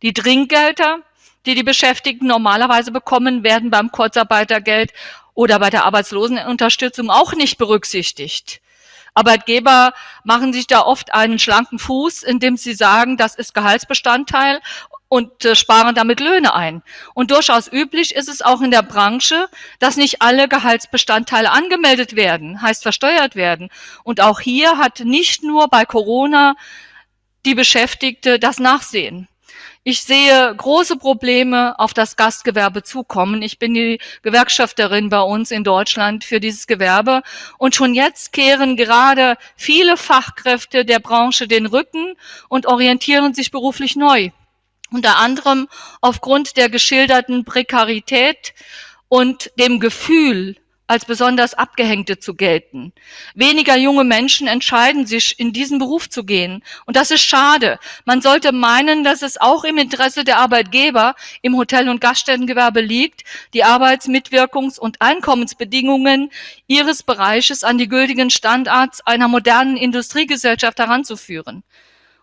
Die Trinkgelder die die Beschäftigten normalerweise bekommen, werden beim Kurzarbeitergeld oder bei der Arbeitslosenunterstützung auch nicht berücksichtigt. Arbeitgeber machen sich da oft einen schlanken Fuß, indem sie sagen, das ist Gehaltsbestandteil und äh, sparen damit Löhne ein. Und durchaus üblich ist es auch in der Branche, dass nicht alle Gehaltsbestandteile angemeldet werden, heißt versteuert werden. Und auch hier hat nicht nur bei Corona die Beschäftigte das Nachsehen. Ich sehe große Probleme auf das Gastgewerbe zukommen. Ich bin die Gewerkschafterin bei uns in Deutschland für dieses Gewerbe. Und schon jetzt kehren gerade viele Fachkräfte der Branche den Rücken und orientieren sich beruflich neu. Unter anderem aufgrund der geschilderten Prekarität und dem Gefühl, als besonders Abgehängte zu gelten. Weniger junge Menschen entscheiden sich, in diesen Beruf zu gehen. Und das ist schade. Man sollte meinen, dass es auch im Interesse der Arbeitgeber im Hotel- und Gaststättengewerbe liegt, die Arbeitsmitwirkungs- und Einkommensbedingungen ihres Bereiches an die gültigen Standards einer modernen Industriegesellschaft heranzuführen.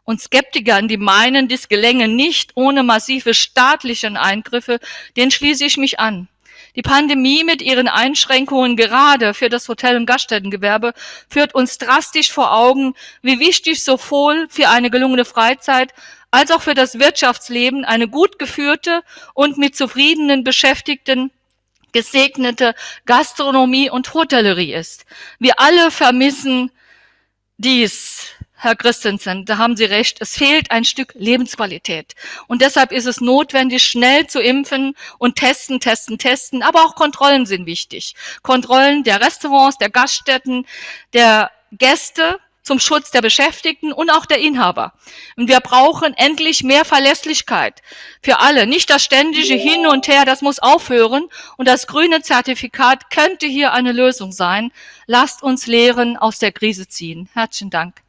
Und Skeptikern, die meinen, dies gelänge nicht ohne massive staatliche Eingriffe, den schließe ich mich an. Die Pandemie mit ihren Einschränkungen gerade für das Hotel- und Gaststättengewerbe führt uns drastisch vor Augen, wie wichtig sowohl für eine gelungene Freizeit als auch für das Wirtschaftsleben eine gut geführte und mit zufriedenen Beschäftigten gesegnete Gastronomie und Hotellerie ist. Wir alle vermissen dies Herr Christensen, da haben Sie recht. Es fehlt ein Stück Lebensqualität. Und deshalb ist es notwendig, schnell zu impfen und testen, testen, testen. Aber auch Kontrollen sind wichtig. Kontrollen der Restaurants, der Gaststätten, der Gäste zum Schutz der Beschäftigten und auch der Inhaber. Und wir brauchen endlich mehr Verlässlichkeit für alle. Nicht das ständige Hin und Her, das muss aufhören. Und das grüne Zertifikat könnte hier eine Lösung sein. Lasst uns Lehren aus der Krise ziehen. Herzlichen Dank.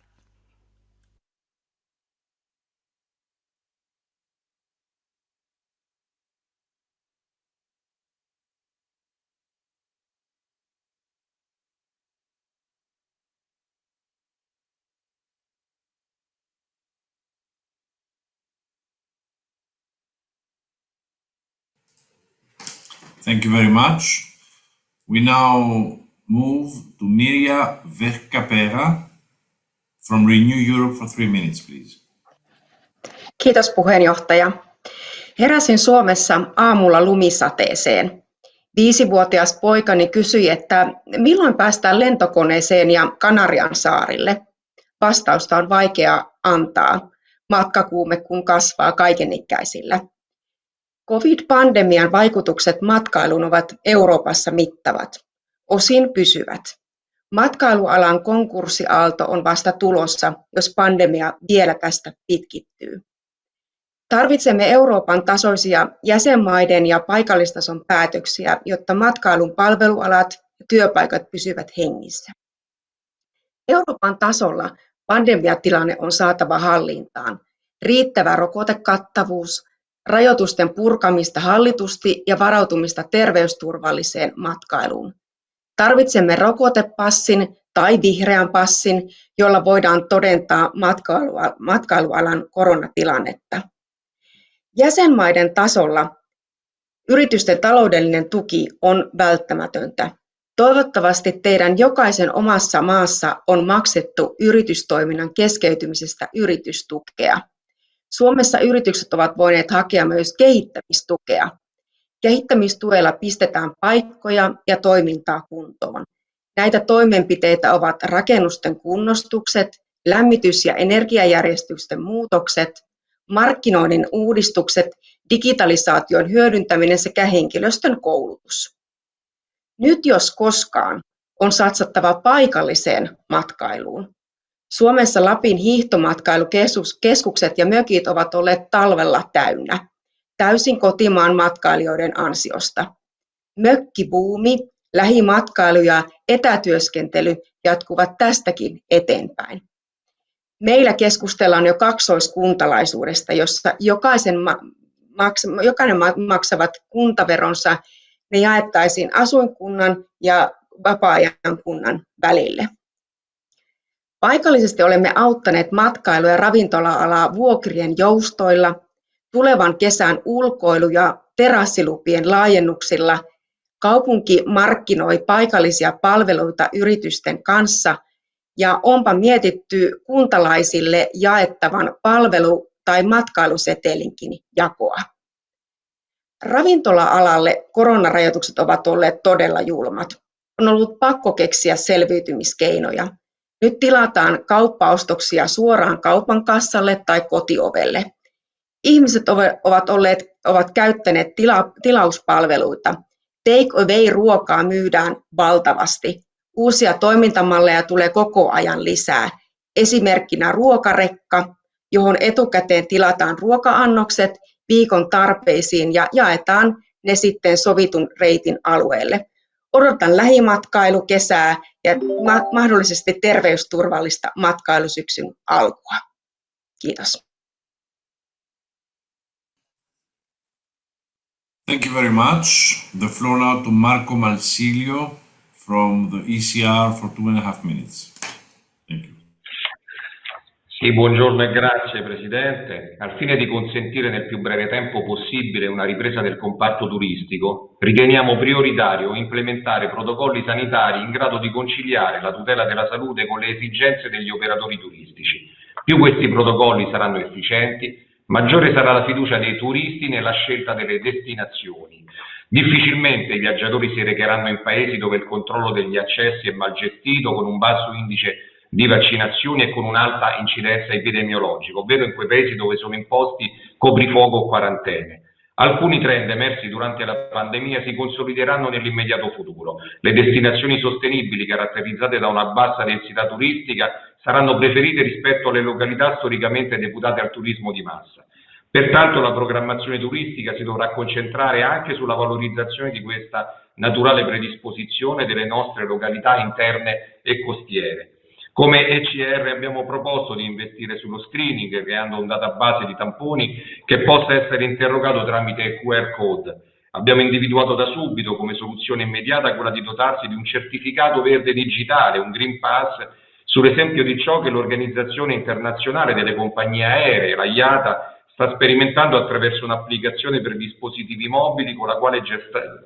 Thank you very much. We now move to Mirja Verkapera from Renew Europe for three minutes, please. Kiitos puheenjohtaja. Heräsin Suomessa aamulla lumisateeseen. Viisivuotias poikani kysyi, että milloin päästään lentokoneeseen ja Kanarian saarille. Vastausta on vaikea antaa. Matkakuume kun kasvaa kaikenikäisillä. Covid-pandemian vaikutukset matkailuun ovat Euroopassa mittavat, osin pysyvät. Matkailualan konkurssiaalto on vasta tulossa, jos pandemia vielä tästä pitkittyy. Tarvitsemme Euroopan tasoisia jäsenmaiden ja paikallistason päätöksiä, jotta matkailun palvelualat ja työpaikat pysyvät hengissä. Euroopan tasolla pandemiatilanne on saatava hallintaan. Riittävä rokotekattavuus, rajoitusten purkamista hallitusti ja varautumista terveysturvalliseen matkailuun. Tarvitsemme rokotepassin tai vihreän passin, jolla voidaan todentaa matkailualan koronatilannetta. Jäsenmaiden tasolla yritysten taloudellinen tuki on välttämätöntä. Toivottavasti teidän jokaisen omassa maassa on maksettu yritystoiminnan keskeytymisestä yritystukea. Suomessa yritykset ovat voineet hakea myös kehittämistukea. Kehittämistuella pistetään paikkoja ja toimintaa kuntoon. Näitä toimenpiteitä ovat rakennusten kunnostukset, lämmitys- ja energiajärjestysten muutokset, markkinoinnin uudistukset, digitalisaation hyödyntäminen sekä henkilöstön koulutus. Nyt jos koskaan on satsattava paikalliseen matkailuun. Suomessa Lapin hiihtomatkailukeskukset ja mökit ovat olleet talvella täynnä, täysin kotimaan matkailijoiden ansiosta. Mökkibuumi, lähimatkailu ja etätyöskentely jatkuvat tästäkin eteenpäin. Meillä keskustellaan jo kaksoiskuntalaisuudesta, jossa jokaisen maks, jokainen maksavat kuntaveronsa, ne jaettaisiin asuinkunnan ja vapaa-ajan kunnan välille. Paikallisesti olemme auttaneet matkailu- ja ravintola-alaa vuokrien joustoilla, tulevan kesän ulkoilu- ja terassilupien laajennuksilla kaupunki markkinoi paikallisia palveluita yritysten kanssa ja onpa mietitty kuntalaisille jaettavan palvelu- tai matkailusetelinkin jakoa. Ravintola-alalle koronarajoitukset ovat olleet todella julmat. On ollut pakko keksiä selviytymiskeinoja. Nyt tilataan kauppaostoksia suoraan kaupan kassalle tai kotiovelle. Ihmiset ovat, olleet, ovat käyttäneet tila, tilauspalveluita. Take away-ruokaa myydään valtavasti. Uusia toimintamalleja tulee koko ajan lisää. Esimerkkinä ruokarekka, johon etukäteen tilataan ruoka-annokset viikon tarpeisiin ja jaetaan ne sitten sovitun reitin alueelle. Odotan lähimatkailukesää ja ma- mahdollisesti terveysturvallista matkailusyksyn alkua. Kiitos. Thank you very much. The floor now to Marco Malsilio from the ECR for two and a half minutes. Sì, buongiorno e grazie Presidente. Al fine di consentire nel più breve tempo possibile una ripresa del comparto turistico, riteniamo prioritario implementare protocolli sanitari in grado di conciliare la tutela della salute con le esigenze degli operatori turistici. Più questi protocolli saranno efficienti, maggiore sarà la fiducia dei turisti nella scelta delle destinazioni. Difficilmente i viaggiatori si recheranno in paesi dove il controllo degli accessi è mal gestito, con un basso indice di vaccinazioni e con un'alta incidenza epidemiologica, ovvero in quei paesi dove sono imposti coprifuoco o quarantene. Alcuni trend emersi durante la pandemia si consolideranno nell'immediato futuro. Le destinazioni sostenibili caratterizzate da una bassa densità turistica saranno preferite rispetto alle località storicamente deputate al turismo di massa. Pertanto la programmazione turistica si dovrà concentrare anche sulla valorizzazione di questa naturale predisposizione delle nostre località interne e costiere. Come ECR abbiamo proposto di investire sullo screening, creando un database di tamponi che possa essere interrogato tramite QR code. Abbiamo individuato da subito come soluzione immediata quella di dotarsi di un certificato verde digitale, un Green Pass, sull'esempio di ciò che l'Organizzazione Internazionale delle Compagnie Aeree, la IATA, sta sperimentando attraverso un'applicazione per dispositivi mobili con la quale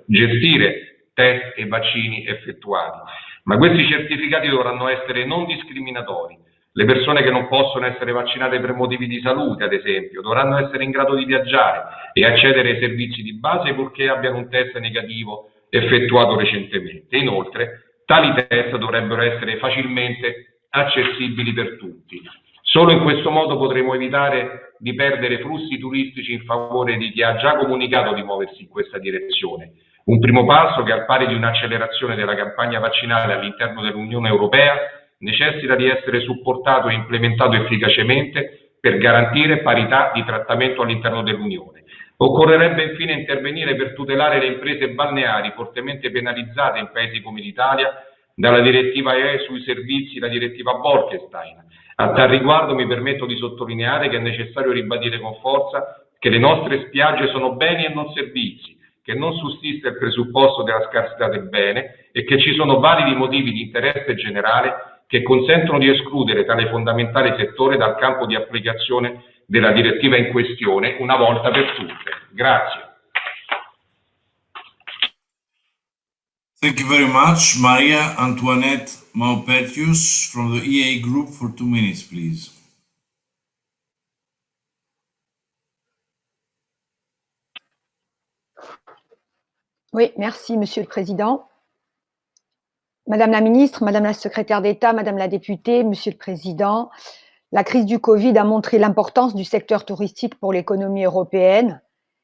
gestire test e vaccini effettuati. Ma questi certificati dovranno essere non discriminatori. Le persone che non possono essere vaccinate per motivi di salute, ad esempio, dovranno essere in grado di viaggiare e accedere ai servizi di base purché abbiano un test negativo effettuato recentemente. Inoltre, tali test dovrebbero essere facilmente accessibili per tutti. Solo in questo modo potremo evitare di perdere flussi turistici in favore di chi ha già comunicato di muoversi in questa direzione. Un primo passo che al pari di un'accelerazione della campagna vaccinale all'interno dell'Unione Europea necessita di essere supportato e implementato efficacemente per garantire parità di trattamento all'interno dell'Unione. Occorrerebbe infine intervenire per tutelare le imprese balneari fortemente penalizzate in paesi come l'Italia dalla direttiva EE sui servizi, la direttiva Bolkestein. A tal riguardo mi permetto di sottolineare che è necessario ribadire con forza che le nostre spiagge sono beni e non servizi, che non sussiste il presupposto della scarsità del bene e che ci sono validi motivi di interesse generale che consentono di escludere tale fondamentale settore dal campo di applicazione della direttiva in questione una volta per tutte. Grazie. Thank you very much. Maria Antoinette Maupetius from the EA Group for two minutes, please. Oui, merci, Monsieur le Président. Madame la ministre, Madame la secrétaire d'État, Madame la députée, Monsieur le Président, la crise du Covid a montré l'importance du secteur touristique pour l'économie européenne.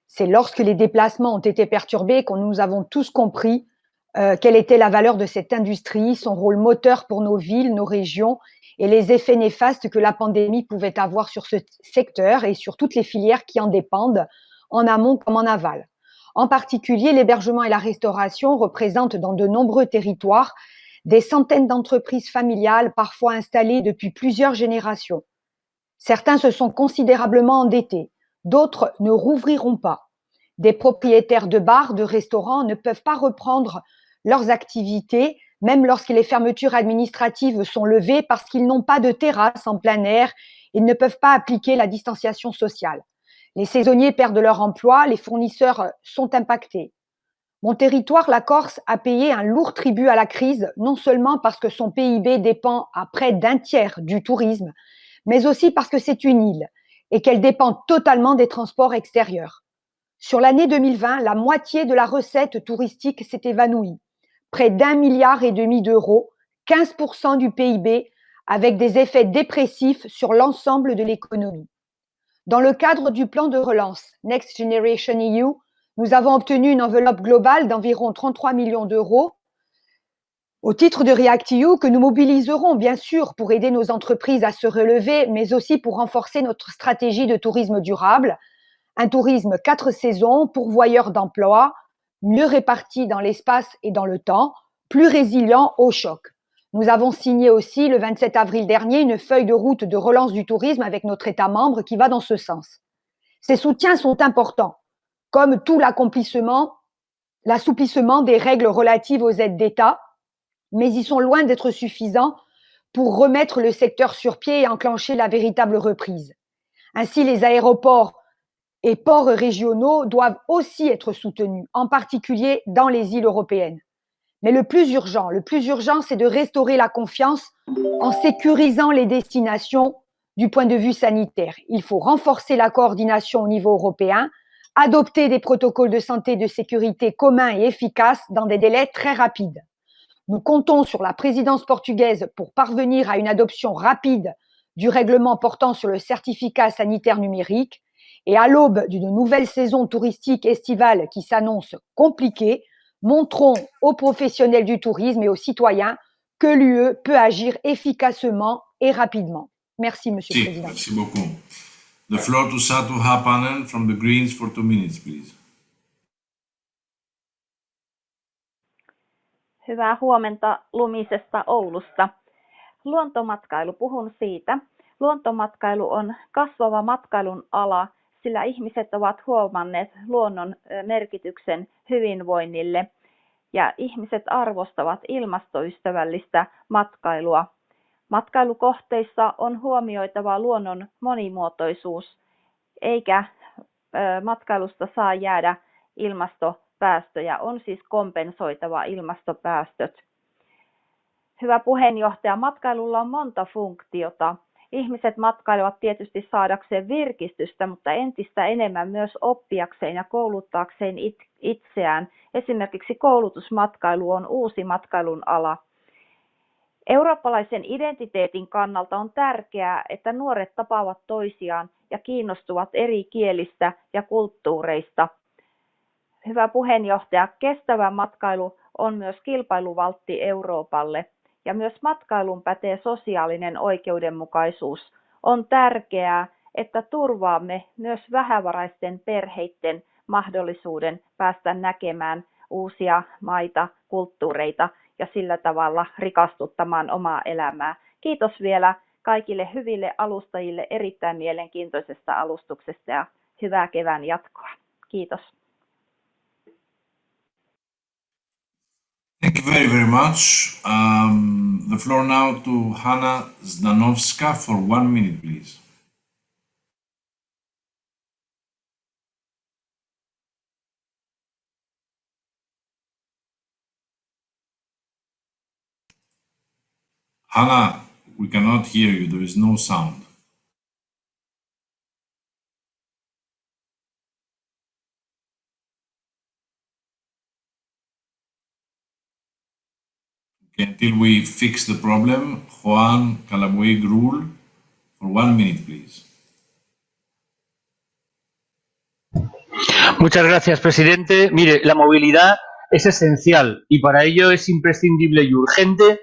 C'est lorsque les déplacements ont été perturbés que nous avons tous compris euh, quelle était la valeur de cette industrie, son rôle moteur pour nos villes, nos régions et les effets néfastes que la pandémie pouvait avoir sur ce secteur et sur toutes les filières qui en dépendent, en amont comme en aval. En particulier, l'hébergement et la restauration représentent dans de nombreux territoires des centaines d'entreprises familiales, parfois installées depuis plusieurs générations. Certains se sont considérablement endettés, d'autres ne rouvriront pas. Des propriétaires de bars, de restaurants ne peuvent pas reprendre leurs activités, même lorsque les fermetures administratives sont levées parce qu'ils n'ont pas de terrasse en plein air, ils ne peuvent pas appliquer la distanciation sociale. Les saisonniers perdent leur emploi, les fournisseurs sont impactés. Mon territoire, la Corse, a payé un lourd tribut à la crise, non seulement parce que son PIB dépend à près d'un tiers du tourisme, mais aussi parce que c'est une île et qu'elle dépend totalement des transports extérieurs. Sur l'année 2020, la moitié de la recette touristique s'est évanouie, près d'un milliard et demi d'euros, 15% du PIB, avec des effets dépressifs sur l'ensemble de l'économie. Dans le cadre du plan de relance Next Generation EU, nous avons obtenu une enveloppe globale d'environ 33 millions d'euros au titre de REACT-EU que nous mobiliserons bien sûr pour aider nos entreprises à se relever, mais aussi pour renforcer notre stratégie de tourisme durable, un tourisme quatre saisons, pourvoyeur d'emplois, mieux réparti dans l'espace et dans le temps, plus résilient au choc. Nous avons signé aussi le 27 avril dernier une feuille de route de relance du tourisme avec notre État membre qui va dans ce sens. Ces soutiens sont importants, comme tout l'accomplissement, l'assouplissement des règles relatives aux aides d'État, mais ils sont loin d'être suffisants pour remettre le secteur sur pied et enclencher la véritable reprise. Ainsi, les aéroports et ports régionaux doivent aussi être soutenus, en particulier dans les îles européennes. Mais le plus urgent, le plus urgent, c'est de restaurer la confiance en sécurisant les destinations du point de vue sanitaire. Il faut renforcer la coordination au niveau européen, adopter des protocoles de santé et de sécurité communs et efficaces dans des délais très rapides. Nous comptons sur la présidence portugaise pour parvenir à une adoption rapide du règlement portant sur le certificat sanitaire numérique et à l'aube d'une nouvelle saison touristique estivale qui s'annonce compliquée, montrons aux professionnels du tourisme et aux citoyens que l'UE peut agir efficacement et rapidement. Merci, Monsieur Si, le Président. merci beaucoup. The floor to Satu Hapanen from the Greens for two minutes, please. Hyvää huomenta lumisesta Oulusta. Luontomatkailu, puhun siitä. Luontomatkailu on kasvava matkailun ala, sillä ihmiset ovat huomanneet luonnon merkityksen hyvinvoinnille ja ihmiset arvostavat ilmastoystävällistä matkailua. Matkailukohteissa on huomioitava luonnon monimuotoisuus, eikä matkailusta saa jäädä ilmastopäästöjä, on siis kompensoitava ilmastopäästöt. Hyvä puheenjohtaja, matkailulla on monta funktiota. Ihmiset matkailevat tietysti saadakseen virkistystä, mutta entistä enemmän myös oppiakseen ja kouluttaakseen itseään. Esimerkiksi koulutusmatkailu on uusi matkailun ala. Eurooppalaisen identiteetin kannalta on tärkeää, että nuoret tapaavat toisiaan ja kiinnostuvat eri kielistä ja kulttuureista. Hyvä puheenjohtaja, kestävä matkailu on myös kilpailuvaltti Euroopalle ja myös matkailun pätee sosiaalinen oikeudenmukaisuus. On tärkeää, että turvaamme myös vähävaraisten perheiden mahdollisuuden päästä näkemään uusia maita, kulttuureita ja sillä tavalla rikastuttamaan omaa elämää. Kiitos vielä kaikille hyville alustajille erittäin mielenkiintoisesta alustuksesta ja hyvää kevään jatkoa. Kiitos. You very, very much. Um, the floor now to Hanna Zdanowska for one minute, please. Hanna, we cannot hear you. There is no sound. Until we fix the problem, Juan Calabuig Rule, for one minute, please. Muchas gracias, presidente. Mire, la movilidad es esencial y para ello es imprescindible y urgente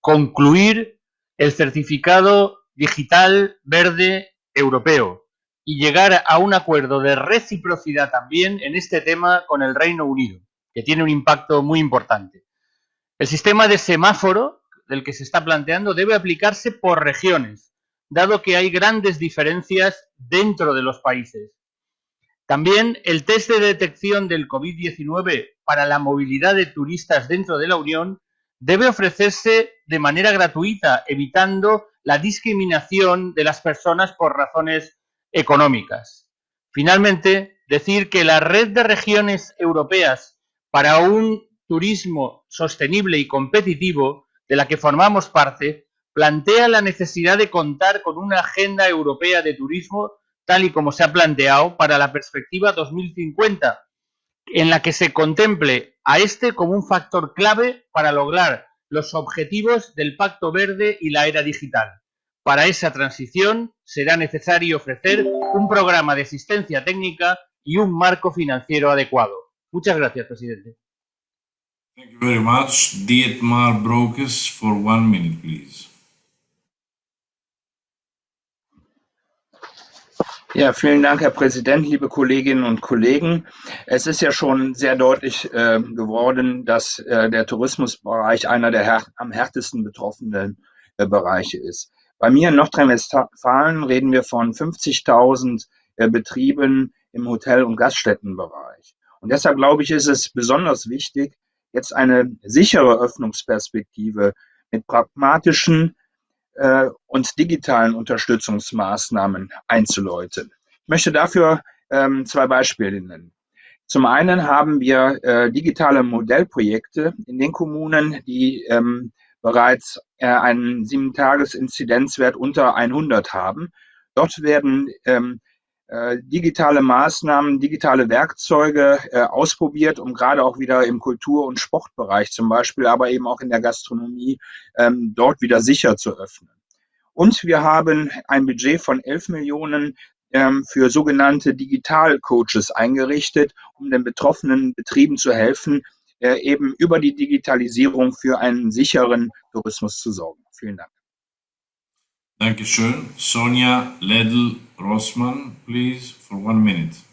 concluir el certificado digital verde europeo y llegar a un acuerdo de reciprocidad también en este tema con el Reino Unido, que tiene un impacto muy importante. El sistema de semáforo del que se está planteando debe aplicarse por regiones, dado que hay grandes diferencias dentro de los países. También el test de detección del COVID-19 para la movilidad de turistas dentro de la Unión debe ofrecerse de manera gratuita, evitando la discriminación de las personas por razones económicas. Finalmente, decir que la red de regiones europeas para un turismo sostenible y competitivo, de la que formamos parte, plantea la necesidad de contar con una agenda europea de turismo tal y como se ha planteado para la perspectiva 2050, en la que se contemple a este como un factor clave para lograr los objetivos del Pacto Verde y la era digital. Para esa transición será necesario ofrecer un programa de asistencia técnica y un marco financiero adecuado. Muchas gracias, presidente. Thank you very much. Dietmar Brokes for one minute, please. Ja, vielen Dank, Herr Präsident, liebe Kolleginnen und Kollegen. Es ist ja schon sehr deutlich äh, geworden, dass äh, der Tourismusbereich einer der här am härtesten betroffenen äh, Bereiche ist. Bei mir in Nordrhein-Westfalen reden wir von 50.000 äh, Betrieben im Hotel- und Gaststättenbereich. Und deshalb glaube ich, ist es besonders wichtig, jetzt eine sichere Öffnungsperspektive mit pragmatischen äh, und digitalen Unterstützungsmaßnahmen einzuläuten. Ich möchte dafür ähm, zwei Beispiele nennen. Zum einen haben wir äh, digitale Modellprojekte in den Kommunen, die ähm, bereits äh, einen Sieben-Tages-Inzidenzwert unter 100 haben. Dort werden ähm, äh, digitale Maßnahmen, digitale Werkzeuge äh, ausprobiert, um gerade auch wieder im Kultur- und Sportbereich zum Beispiel, aber eben auch in der Gastronomie ähm, dort wieder sicher zu öffnen. Und wir haben ein Budget von 11 Millionen ähm, für sogenannte Digital-Coaches eingerichtet, um den betroffenen Betrieben zu helfen, äh, eben über die Digitalisierung für einen sicheren Tourismus zu sorgen. Vielen Dank. Dankeschön. Sonja Ledl-Rossmann, please, for one minute.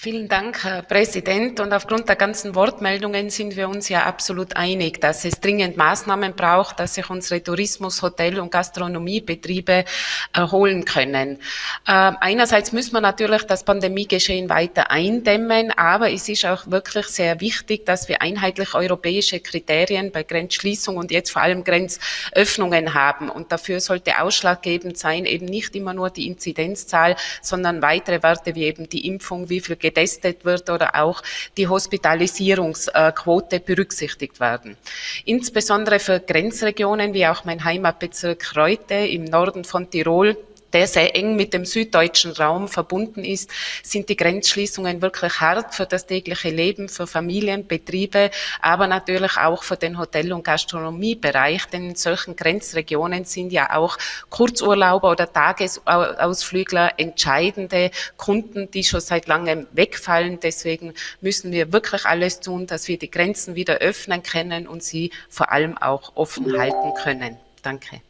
Vielen Dank, Herr Präsident. Und aufgrund der ganzen Wortmeldungen sind wir uns ja absolut einig, dass es dringend Maßnahmen braucht, dass sich unsere Tourismus-, Hotel- und Gastronomiebetriebe erholen können. Äh, einerseits müssen wir natürlich das Pandemiegeschehen weiter eindämmen, aber es ist auch wirklich sehr wichtig, dass wir einheitlich europäische Kriterien bei Grenzschließung und jetzt vor allem Grenzöffnungen haben. Und dafür sollte ausschlaggebend sein, eben nicht immer nur die Inzidenzzahl, sondern weitere Werte wie eben die Impfung, wie viel getestet wird oder auch die Hospitalisierungsquote berücksichtigt werden. Insbesondere für Grenzregionen wie auch mein Heimatbezirk Reute im Norden von Tirol der sehr eng mit dem süddeutschen Raum verbunden ist, sind die Grenzschließungen wirklich hart für das tägliche Leben, für Familien, Betriebe, aber natürlich auch für den Hotel- und Gastronomiebereich, denn in solchen Grenzregionen sind ja auch Kurzurlauber oder Tagesausflügler entscheidende Kunden, die schon seit langem wegfallen. Deswegen müssen wir wirklich alles tun, dass wir die Grenzen wieder öffnen können und sie vor allem auch offen halten können. Danke.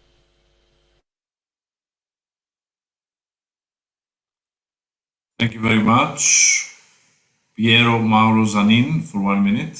Thank you very much. Piero Mauro Zanin for one minute.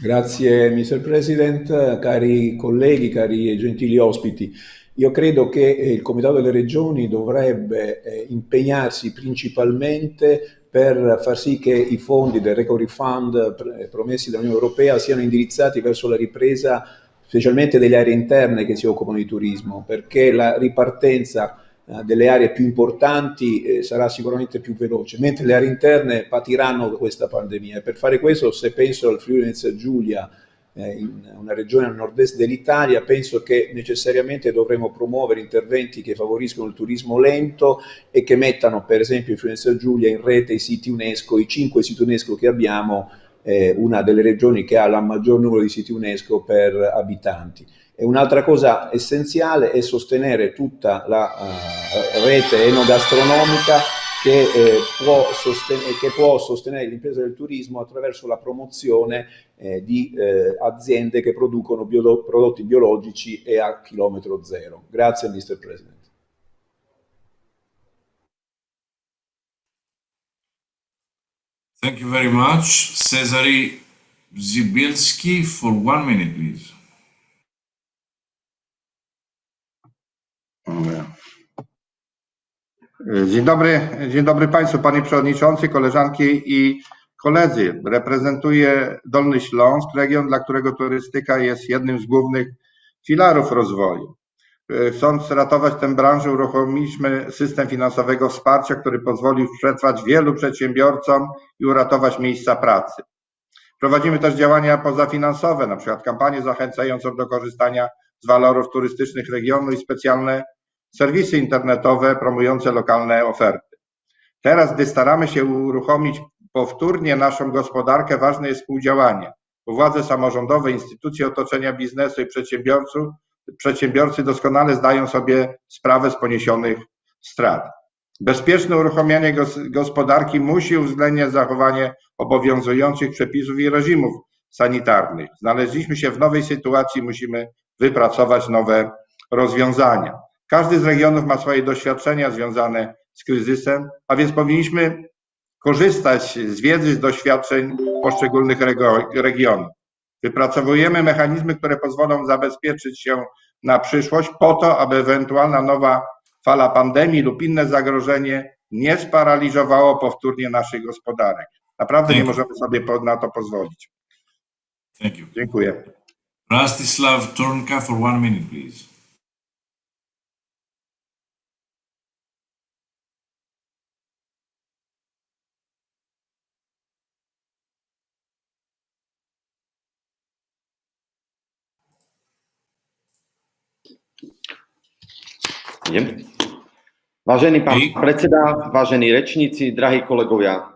Grazie Mr. President, cari colleghi, cari e gentili ospiti. Io credo che il Comitato delle Regioni dovrebbe eh, impegnarsi principalmente per far sì che i fondi del Recovery Fund pr promessi dall'Unione Europea siano indirizzati verso la ripresa specialmente delle aree interne che si occupano di turismo, perché la ripartenza eh, delle aree più importanti eh, sarà sicuramente più veloce, mentre le aree interne patiranno questa pandemia. E per fare questo, se penso al Friuli Venezia Giulia, eh, in una regione al nord-est dell'Italia, penso che necessariamente dovremo promuovere interventi che favoriscono il turismo lento e che mettano, per esempio, in Friuli Venezia Giulia in rete i siti UNESCO, i cinque siti UNESCO che abbiamo, eh, una delle regioni che ha il maggior numero di siti UNESCO per abitanti. E un'altra cosa essenziale è sostenere tutta la uh, rete enogastronomica che, eh, può che, può sostenere, l'impresa del turismo attraverso la promozione eh, di eh, aziende che producono bio prodotti biologici e a chilometro zero. Grazie Mr. President. Thank you very much. Cesare Zibielski for one minute, please. Dzień dobry, dzień dobry Państwu, Panie Przewodniczący, koleżanki i koledzy. Reprezentuję Dolny Śląsk, region, dla którego turystyka jest jednym z głównych filarów rozwoju. E, Chcąc ratować tę branżę, uruchomiliśmy system finansowego wsparcia, który pozwolił przetrwać wielu przedsiębiorcom i uratować miejsca pracy. Prowadzimy też działania pozafinansowe, na przykład kampanię zachęcającą do korzystania z walorów turystycznych regionu i specjalne serwisy internetowe promujące lokalne oferty. Teraz, gdy staramy się uruchomić powtórnie naszą gospodarkę, ważne jest współdziałanie, bo władze samorządowe, instytucje otoczenia biznesu i przedsiębiorców, przedsiębiorcy doskonale zdają sobie sprawę z poniesionych strat. Bezpieczne uruchomienie gos- gospodarki musi uwzględniać zachowanie obowiązujących przepisów i reżimów sanitarnych. Znaleźliśmy się w nowej sytuacji, musimy wypracować nowe rozwiązania. Każdy z regionów ma swoje doświadczenia związane z kryzysem, a więc powinniśmy korzystać z wiedzy, z doświadczeń poszczególnych regionów. Wypracowujemy mechanizmy, które pozwolą zabezpieczyć się na przyszłość po to, aby ewentualna nowa fala pandemii lub inne zagrożenie nie sparaliżowało powtórnie naszych gospodarek. Naprawdę nie możemy sobie na to pozwolić. Dziękuję. Rastislav Turnka for one minute, please. Idem. Vážený pán predseda, vážení rečníci, drahí kolegovia,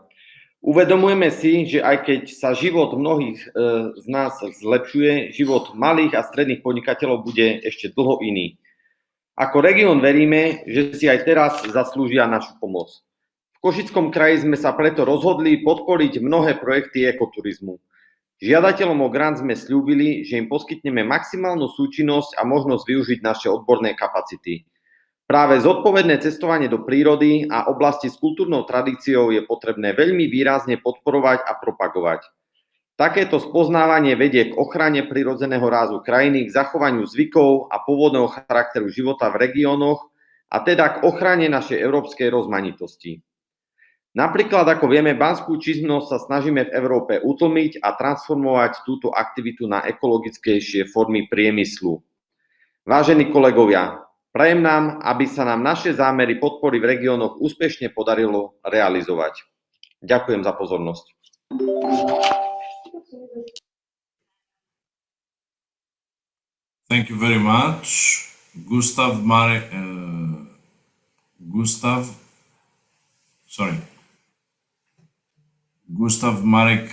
uvedomujeme si, že aj keď sa život mnohých e, z nás zlepšuje, život malých a stredných podnikateľov bude ešte dlho iný. Ako región veríme, že si aj teraz zaslúžia našu pomoc. V Košickom kraji sme sa preto rozhodli podporiť mnohé projekty ekoturizmu. Žiadateľom o grant sme slúbili, že im poskytneme maximálnu súčinnosť a možnosť využiť naše odborné kapacity. Práve zodpovedné cestovanie do prírody a oblasti s kultúrnou tradíciou je potrebné veľmi výrazne podporovať a propagovať. Takéto spoznávanie vedie k ochrane prirodzeného rázu krajiny, k zachovaniu zvykov a pôvodného charakteru života v regiónoch a teda k ochrane našej európskej rozmanitosti. Napríklad, ako vieme, banskú činnosť sa snažíme v Európe utlmiť a transformovať túto aktivitu na ekologickejšie formy priemyslu. Vážení kolegovia, prajem nám, aby sa nám naše zámery podpory v regiónoch úspešne podarilo realizovať. Ďakujem za pozornosť. Thank you very much. Gustav Marek, uh, Gustav, sorry, Gustav Marek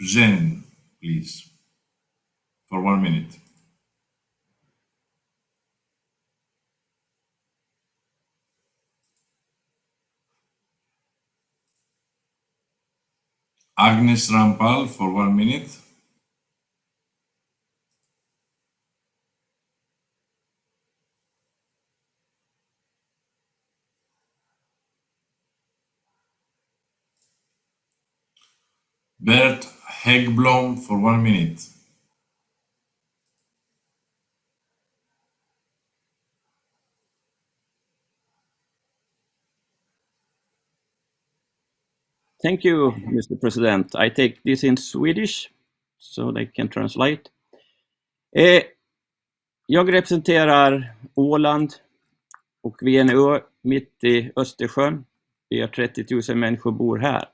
Brzezin, please, for one minute. Agnes Rampal for one minute. Bert Häggblom for one minute. Thank you, Mr. President. I take this in Swedish so they can translate. Eh, jag representerar Åland och vi är en ö mitt i Östersjön. Vi har 30 000 människor bor här.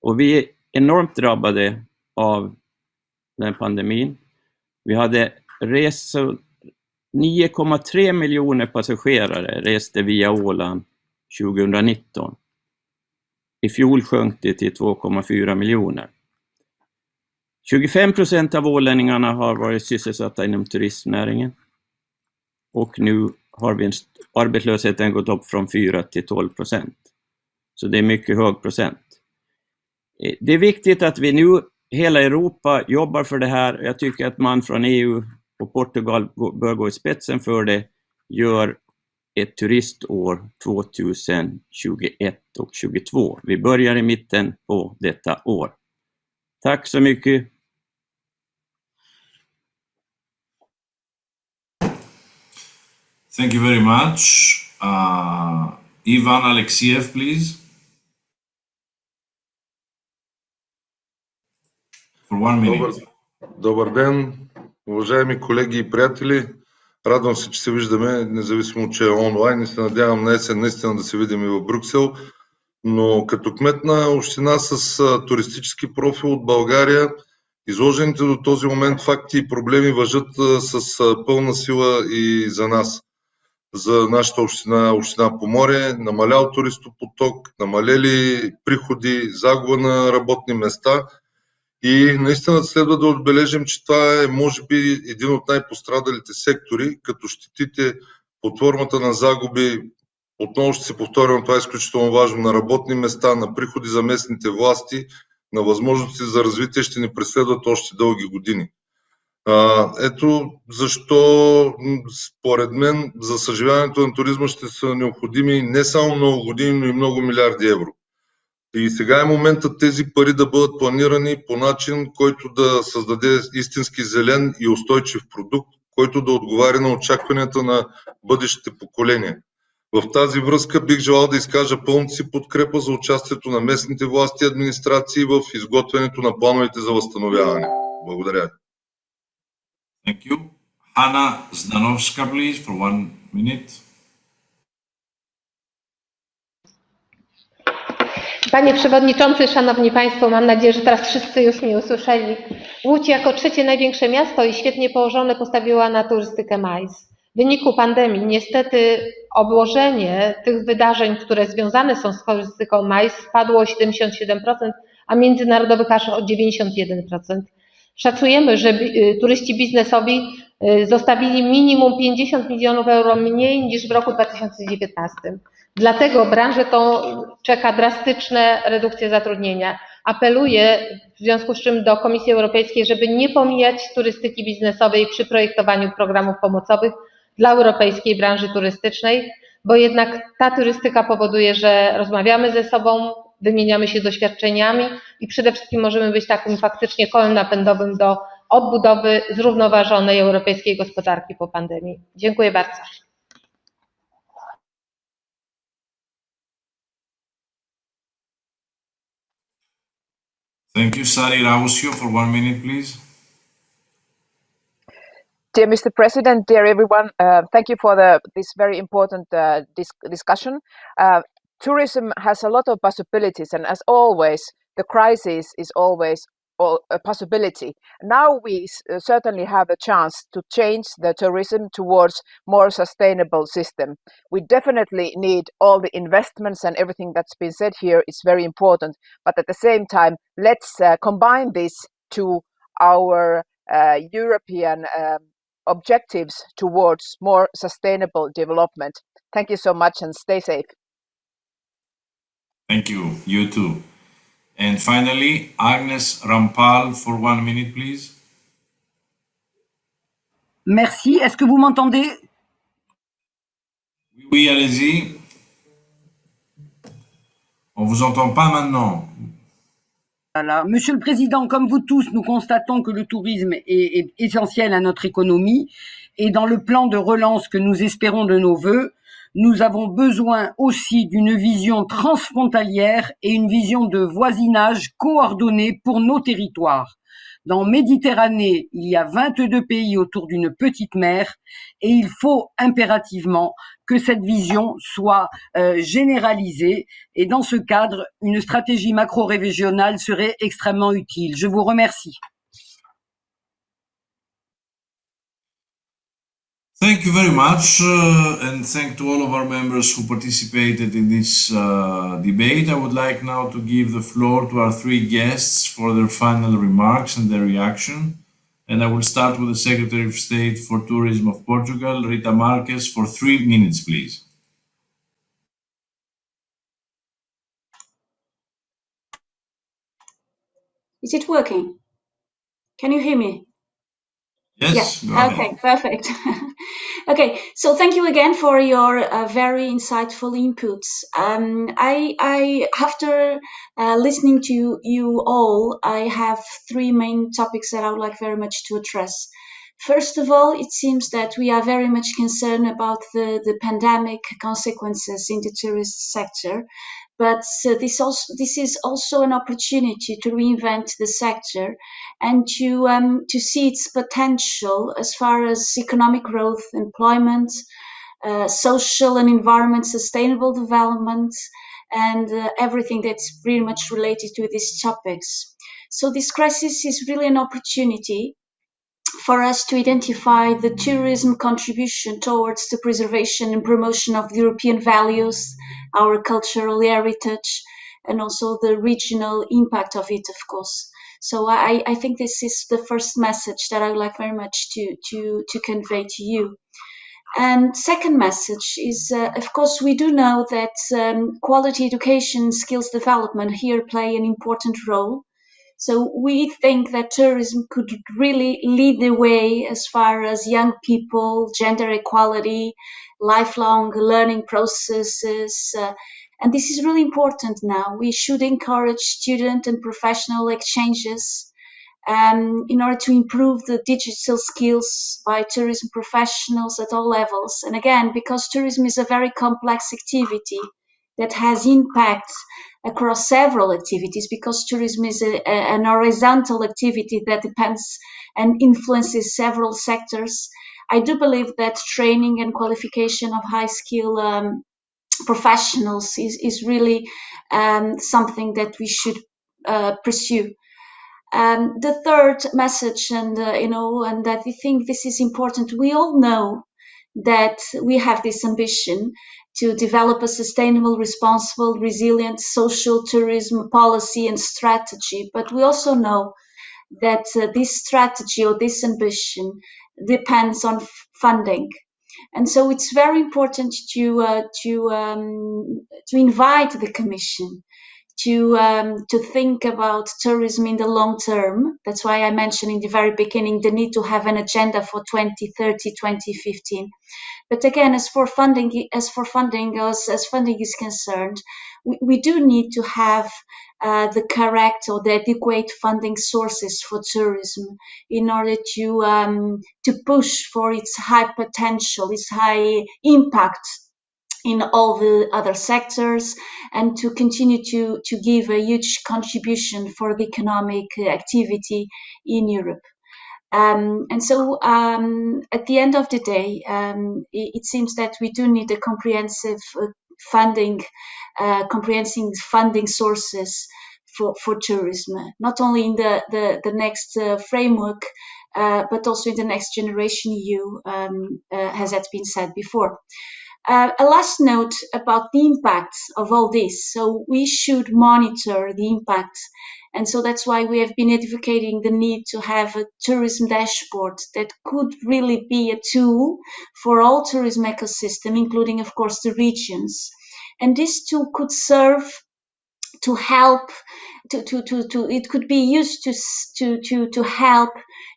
Och vi är enormt drabbade av den pandemin. Vi hade resor, 9,3 miljoner passagerare reste via Åland 2019. I fjol sjönk det till 2,4 miljoner. 25 procent av ålänningarna har varit sysselsatta inom turistnäringen. Och nu har vi arbetslösheten gått upp från 4 till 12 procent. Så det är mycket hög procent. Eh, det är viktigt att vi nu, hela Europa, jobbar för det här. Jag tycker att man från EU och Portugal bör gå i spetsen för det, gör ett turistår 2021 och 2022. Vi börjar i mitten på detta år. Tack så mycket. Thank you very much. Uh, Ivan Alexiev, please. For one minute. Добър, добър ден, уважаеми колеги и приятели. Радвам се, че се виждаме, независимо, че е онлайн и се надявам на есен наистина да се видим и в Брюксел. Но като кмет на община с туристически профил от България, изложените до този момент факти и проблеми въжат с пълна сила и за нас за нашата община, община Поморие, намалял туристопоток, намалели приходи, загуба на работни места и наистина следва да отбележим, че това е може би един от най-пострадалите сектори, като щетите под формата на загуби, отново ще се повторя, това е изключително важно, на работни места, на приходи за местните власти, на възможности за развитие ще ни преследват още дълги години. А, ето защо, според мен, за съживяването на туризма ще са необходими не само много години, но и много милиарди евро. И сега е моментът тези пари да бъдат планирани по начин, който да създаде истински зелен и устойчив продукт, който да отговаря на очакванията на бъдещите поколения. В тази връзка бих желал да изкажа пълната си подкрепа за участието на местните власти и администрации в изготвянето на плановете за възстановяване. Благодаря. Thank you. Hanna Zdanovska, please, for one minute. Panie Przewodniczący, Szanowni Państwo, mam nadzieję, że teraz wszyscy już mnie usłyszeli. Łódź jako trzecie największe miasto i świetnie położone postawiła na turystykę majs. W wyniku pandemii niestety obłożenie tych wydarzeń, które związane są z turystyką majs spadło o 77%, a międzynarodowych aż o 91%. Szacujemy, że turyści biznesowi zostawili minimum 50 milionów euro mniej niż w roku 2019. Dlatego branżę tą czeka drastyczne redukcje zatrudnienia. Apeluję w związku z czym do Komisji Europejskiej, żeby nie pomijać turystyki biznesowej przy projektowaniu programów pomocowych dla europejskiej branży turystycznej, bo jednak ta turystyka powoduje, że rozmawiamy ze sobą, wymieniamy się doświadczeniami i przede wszystkim możemy być takim faktycznie kołem napędowym do odbudowy zrównoważonej europejskiej gospodarki po pandemii. Dziękuję bardzo. Thank you, Sari Rautio, for one minute, please. Dear Mr. President, dear everyone, uh, thank you for the, this very important uh, dis discussion. Uh, tourism has a lot of possibilities, and as always, the crisis is always a possibility. Now we certainly have a chance to change the tourism towards more sustainable system. We definitely need all the investments and everything that's been said here is very important. But at the same time, let's uh, combine this to our uh, European um, objectives towards more sustainable development. Thank you so much and stay safe. Thank you. You too. And finally, Agnes Rampal for one minute, please. Merci. Est-ce que vous m'entendez? Oui, allez-y. On vous entend pas maintenant. Voilà. Monsieur le Président, comme vous tous, nous constatons que le tourisme est, est essentiel à notre économie et dans le plan de relance que nous espérons de nos voeux, nous avons besoin aussi d'une vision transfrontalière et une vision de voisinage coordonnée pour nos territoires. Dans Méditerranée, il y a 22 pays autour d'une petite mer et il faut impérativement que cette vision soit euh, généralisée et dans ce cadre, une stratégie macro-régionale serait extrêmement utile. Je vous remercie. Thank you very much, uh, and thank to all of our members who participated in this uh, debate. I would like now to give the floor to our three guests for their final remarks and their reaction. And I will start with the Secretary of State for Tourism of Portugal, Rita Marques, for three minutes, please. Is it working? Can you hear me? Yes. Yeah. Okay, perfect. okay, so thank you again for your uh, very insightful inputs. Um, I, I, after uh, listening to you all, I have three main topics that I would like very much to address. First of all, it seems that we are very much concerned about the, the pandemic consequences in the tourist sector. But uh, this also this is also an opportunity to reinvent the sector and to um, to see its potential as far as economic growth, employment, uh, social and environment sustainable development, and uh, everything that's pretty much related to these topics. So this crisis is really an opportunity for us to identify the tourism contribution towards the preservation and promotion of European values, our cultural heritage, and also the regional impact of it, of course. So I, I think this is the first message that I would like very much to, to, to convey to you. And second message is, uh, of course, we do know that um, quality education, skills development here play an important role so we think that tourism could really lead the way as far as young people, gender equality, lifelong learning processes. Uh, and this is really important now. We should encourage student and professional exchanges um, in order to improve the digital skills by tourism professionals at all levels. And again, because tourism is a very complex activity that has impact across several activities, because tourism is a, a, an horizontal activity that depends and influences several sectors. I do believe that training and qualification of high skill um, professionals is, is really um, something that we should uh, pursue. Um, the third message, and uh, you know, and that we think this is important. We all know that we have this ambition to develop a sustainable, responsible, resilient social tourism policy and strategy. But we also know that uh, this strategy or this ambition depends on funding. And so it's very important to uh, to um, to invite the Commission to um, to think about tourism in the long term. That's why I mentioned in the very beginning the need to have an agenda for 2030, 2015. But again, as for funding, as for funding, as, as funding is concerned, we, we do need to have uh, the correct or the adequate funding sources for tourism in order to um, to push for its high potential, its high impact in all the other sectors and to continue to, to give a huge contribution for the economic activity in Europe. Um, and so um, at the end of the day, um, it, it, seems that we do need a comprehensive uh, funding, uh, comprehensive funding sources for, for tourism, not only in the, the, the next uh, framework, uh, but also in the next generation EU, um, uh, as has been said before. Uh, a last note about the impact of all this. So we should monitor the impact. And so that's why we have been advocating the need to have a tourism dashboard that could really be a tool for all tourism ecosystem, including, of course, the regions. And this tool could serve to help to, to, to, to it could be used to, to, to, to help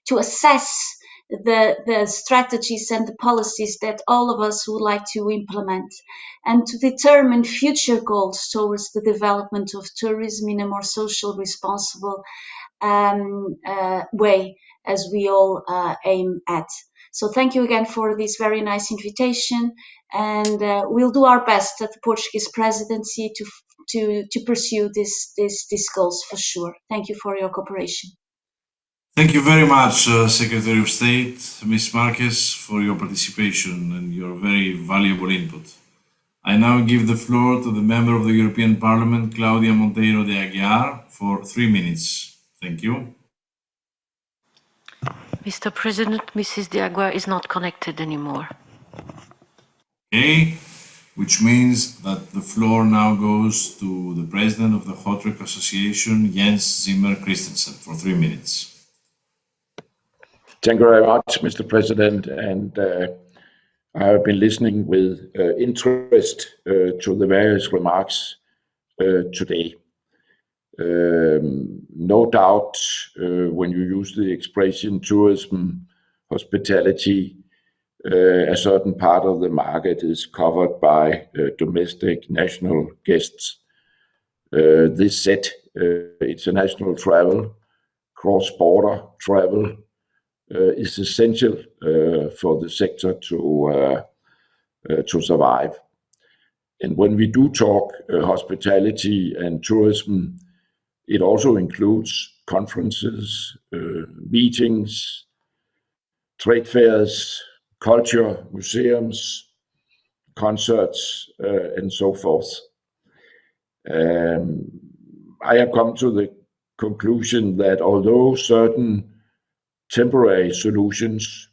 to assess the, the strategies and the policies that all of us would like to implement and to determine future goals towards the development of tourism in a more social responsible um, uh, way as we all uh, aim at. So thank you again for this very nice invitation and uh, we'll do our best at the Portuguese presidency to, to, to pursue this, this, these goals for sure. Thank you for your cooperation. Thank you very much, uh, Secretary of State, Ms. Marques, for your participation and your very valuable input. I now give the floor to the Member of the European Parliament, Claudia Monteiro de Aguiar, for three minutes. Thank you. Mr. President, Mrs. de Aguiar is not connected anymore. Okay, which means that the floor now goes to the President of the HOTREC Association, Jens Zimmer Christensen, for three minutes. Thank you very much, Mr. President. And uh, I have been listening with uh, interest uh, to the various remarks uh, today. Um, no doubt, uh, when you use the expression tourism, hospitality, uh, a certain part of the market is covered by domestic national guests. this said, international travel, cross-border travel, uh, Uh, is essential uh, for the sector to uh, uh to survive. And when we do talk uh, hospitality and tourism, it also includes conferences, meetings, trade fairs, culture, museums, concerts, and so forth. Um, I have come to the conclusion that although certain temporary solutions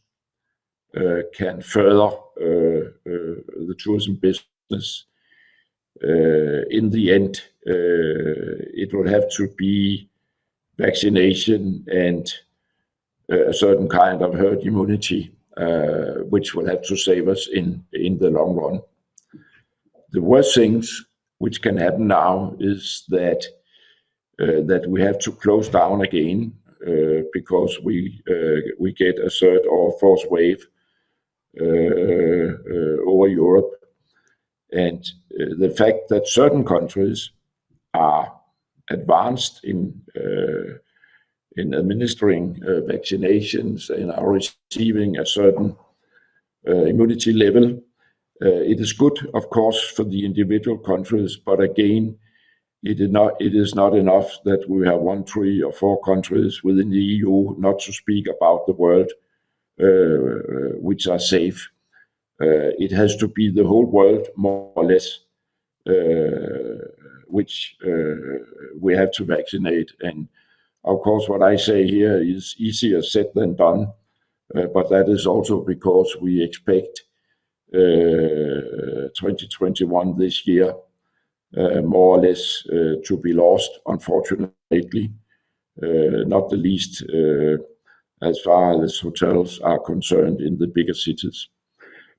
uh, can further uh, uh, the tourism business, in the end, it will have to be vaccination and a certain kind of herd immunity, which will have to save us in in the long run. The worst things which can happen now is that that we have to close down again Uh, because we uh, we get a third or fourth wave uh, over Europe. And the fact that certain countries are advanced in in administering vaccinations and are receiving a certain immunity level, it is good, of course, for the individual countries. But again, it is not enough that we have one, three, or four countries within the EU, not to speak about the world, uh, which are safe. Uh, it has to be the whole world, more or less, uh, which we have to vaccinate. And of course, what I say here is easier said than done, but that is also because we expect 2021, this year, Uh, more or less uh, to be lost, unfortunately, uh, not the least as far as hotels are concerned in the bigger cities.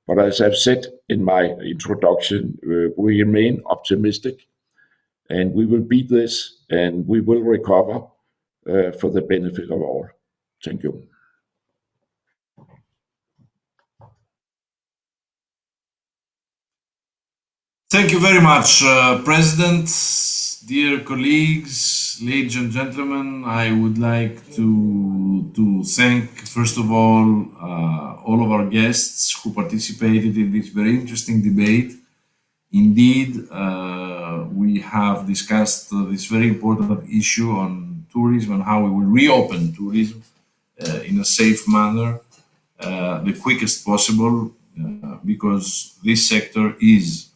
But as I've said in my introduction, we remain optimistic, and we will beat this, and we will recover for the benefit of all. Thank you. Thank you very much, uh, President. Dear colleagues, ladies and gentlemen, I would like to to thank, first of all uh, all of our guests who participated in this very interesting debate. Indeed, uh, we have discussed this very important issue on tourism and how we will reopen tourism in a safe manner, the quickest possible, because this sector is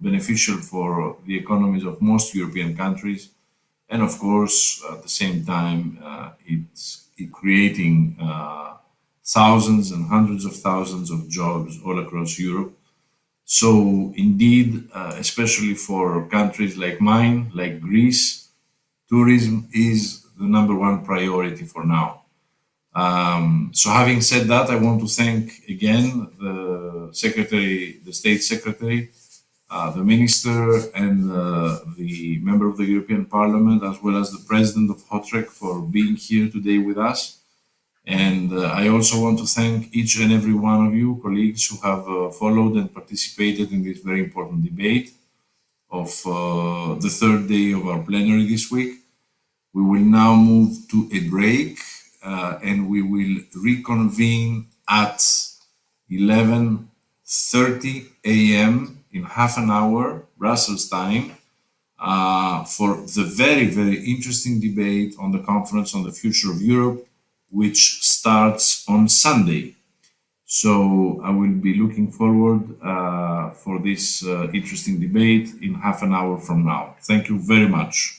beneficial for the economies of most European countries. And of course, at the same time, uh, it's creating uh, thousands and hundreds of thousands of jobs all across Europe. So indeed, uh, especially for countries like mine, like Greece, tourism is the number one priority for now. Um, so having said that, I want to thank again the Secretary, the State Secretary, Uh, the Minister, and uh, the member of the European Parliament, as well as the President of HOTREC for being here today with us. And uh, I also want to thank each and every one of you, colleagues, who have followed and participated in this very important debate of the third day of our plenary this week. We will now move to a break, and we will reconvene at 11:30 A.M. in half an hour, Brussels time, uh, for the very, very interesting debate on the Conference on the Future of Europe, which starts on Sunday. So I will be looking forward uh, for this uh, interesting debate in half an hour from now. Thank you very much.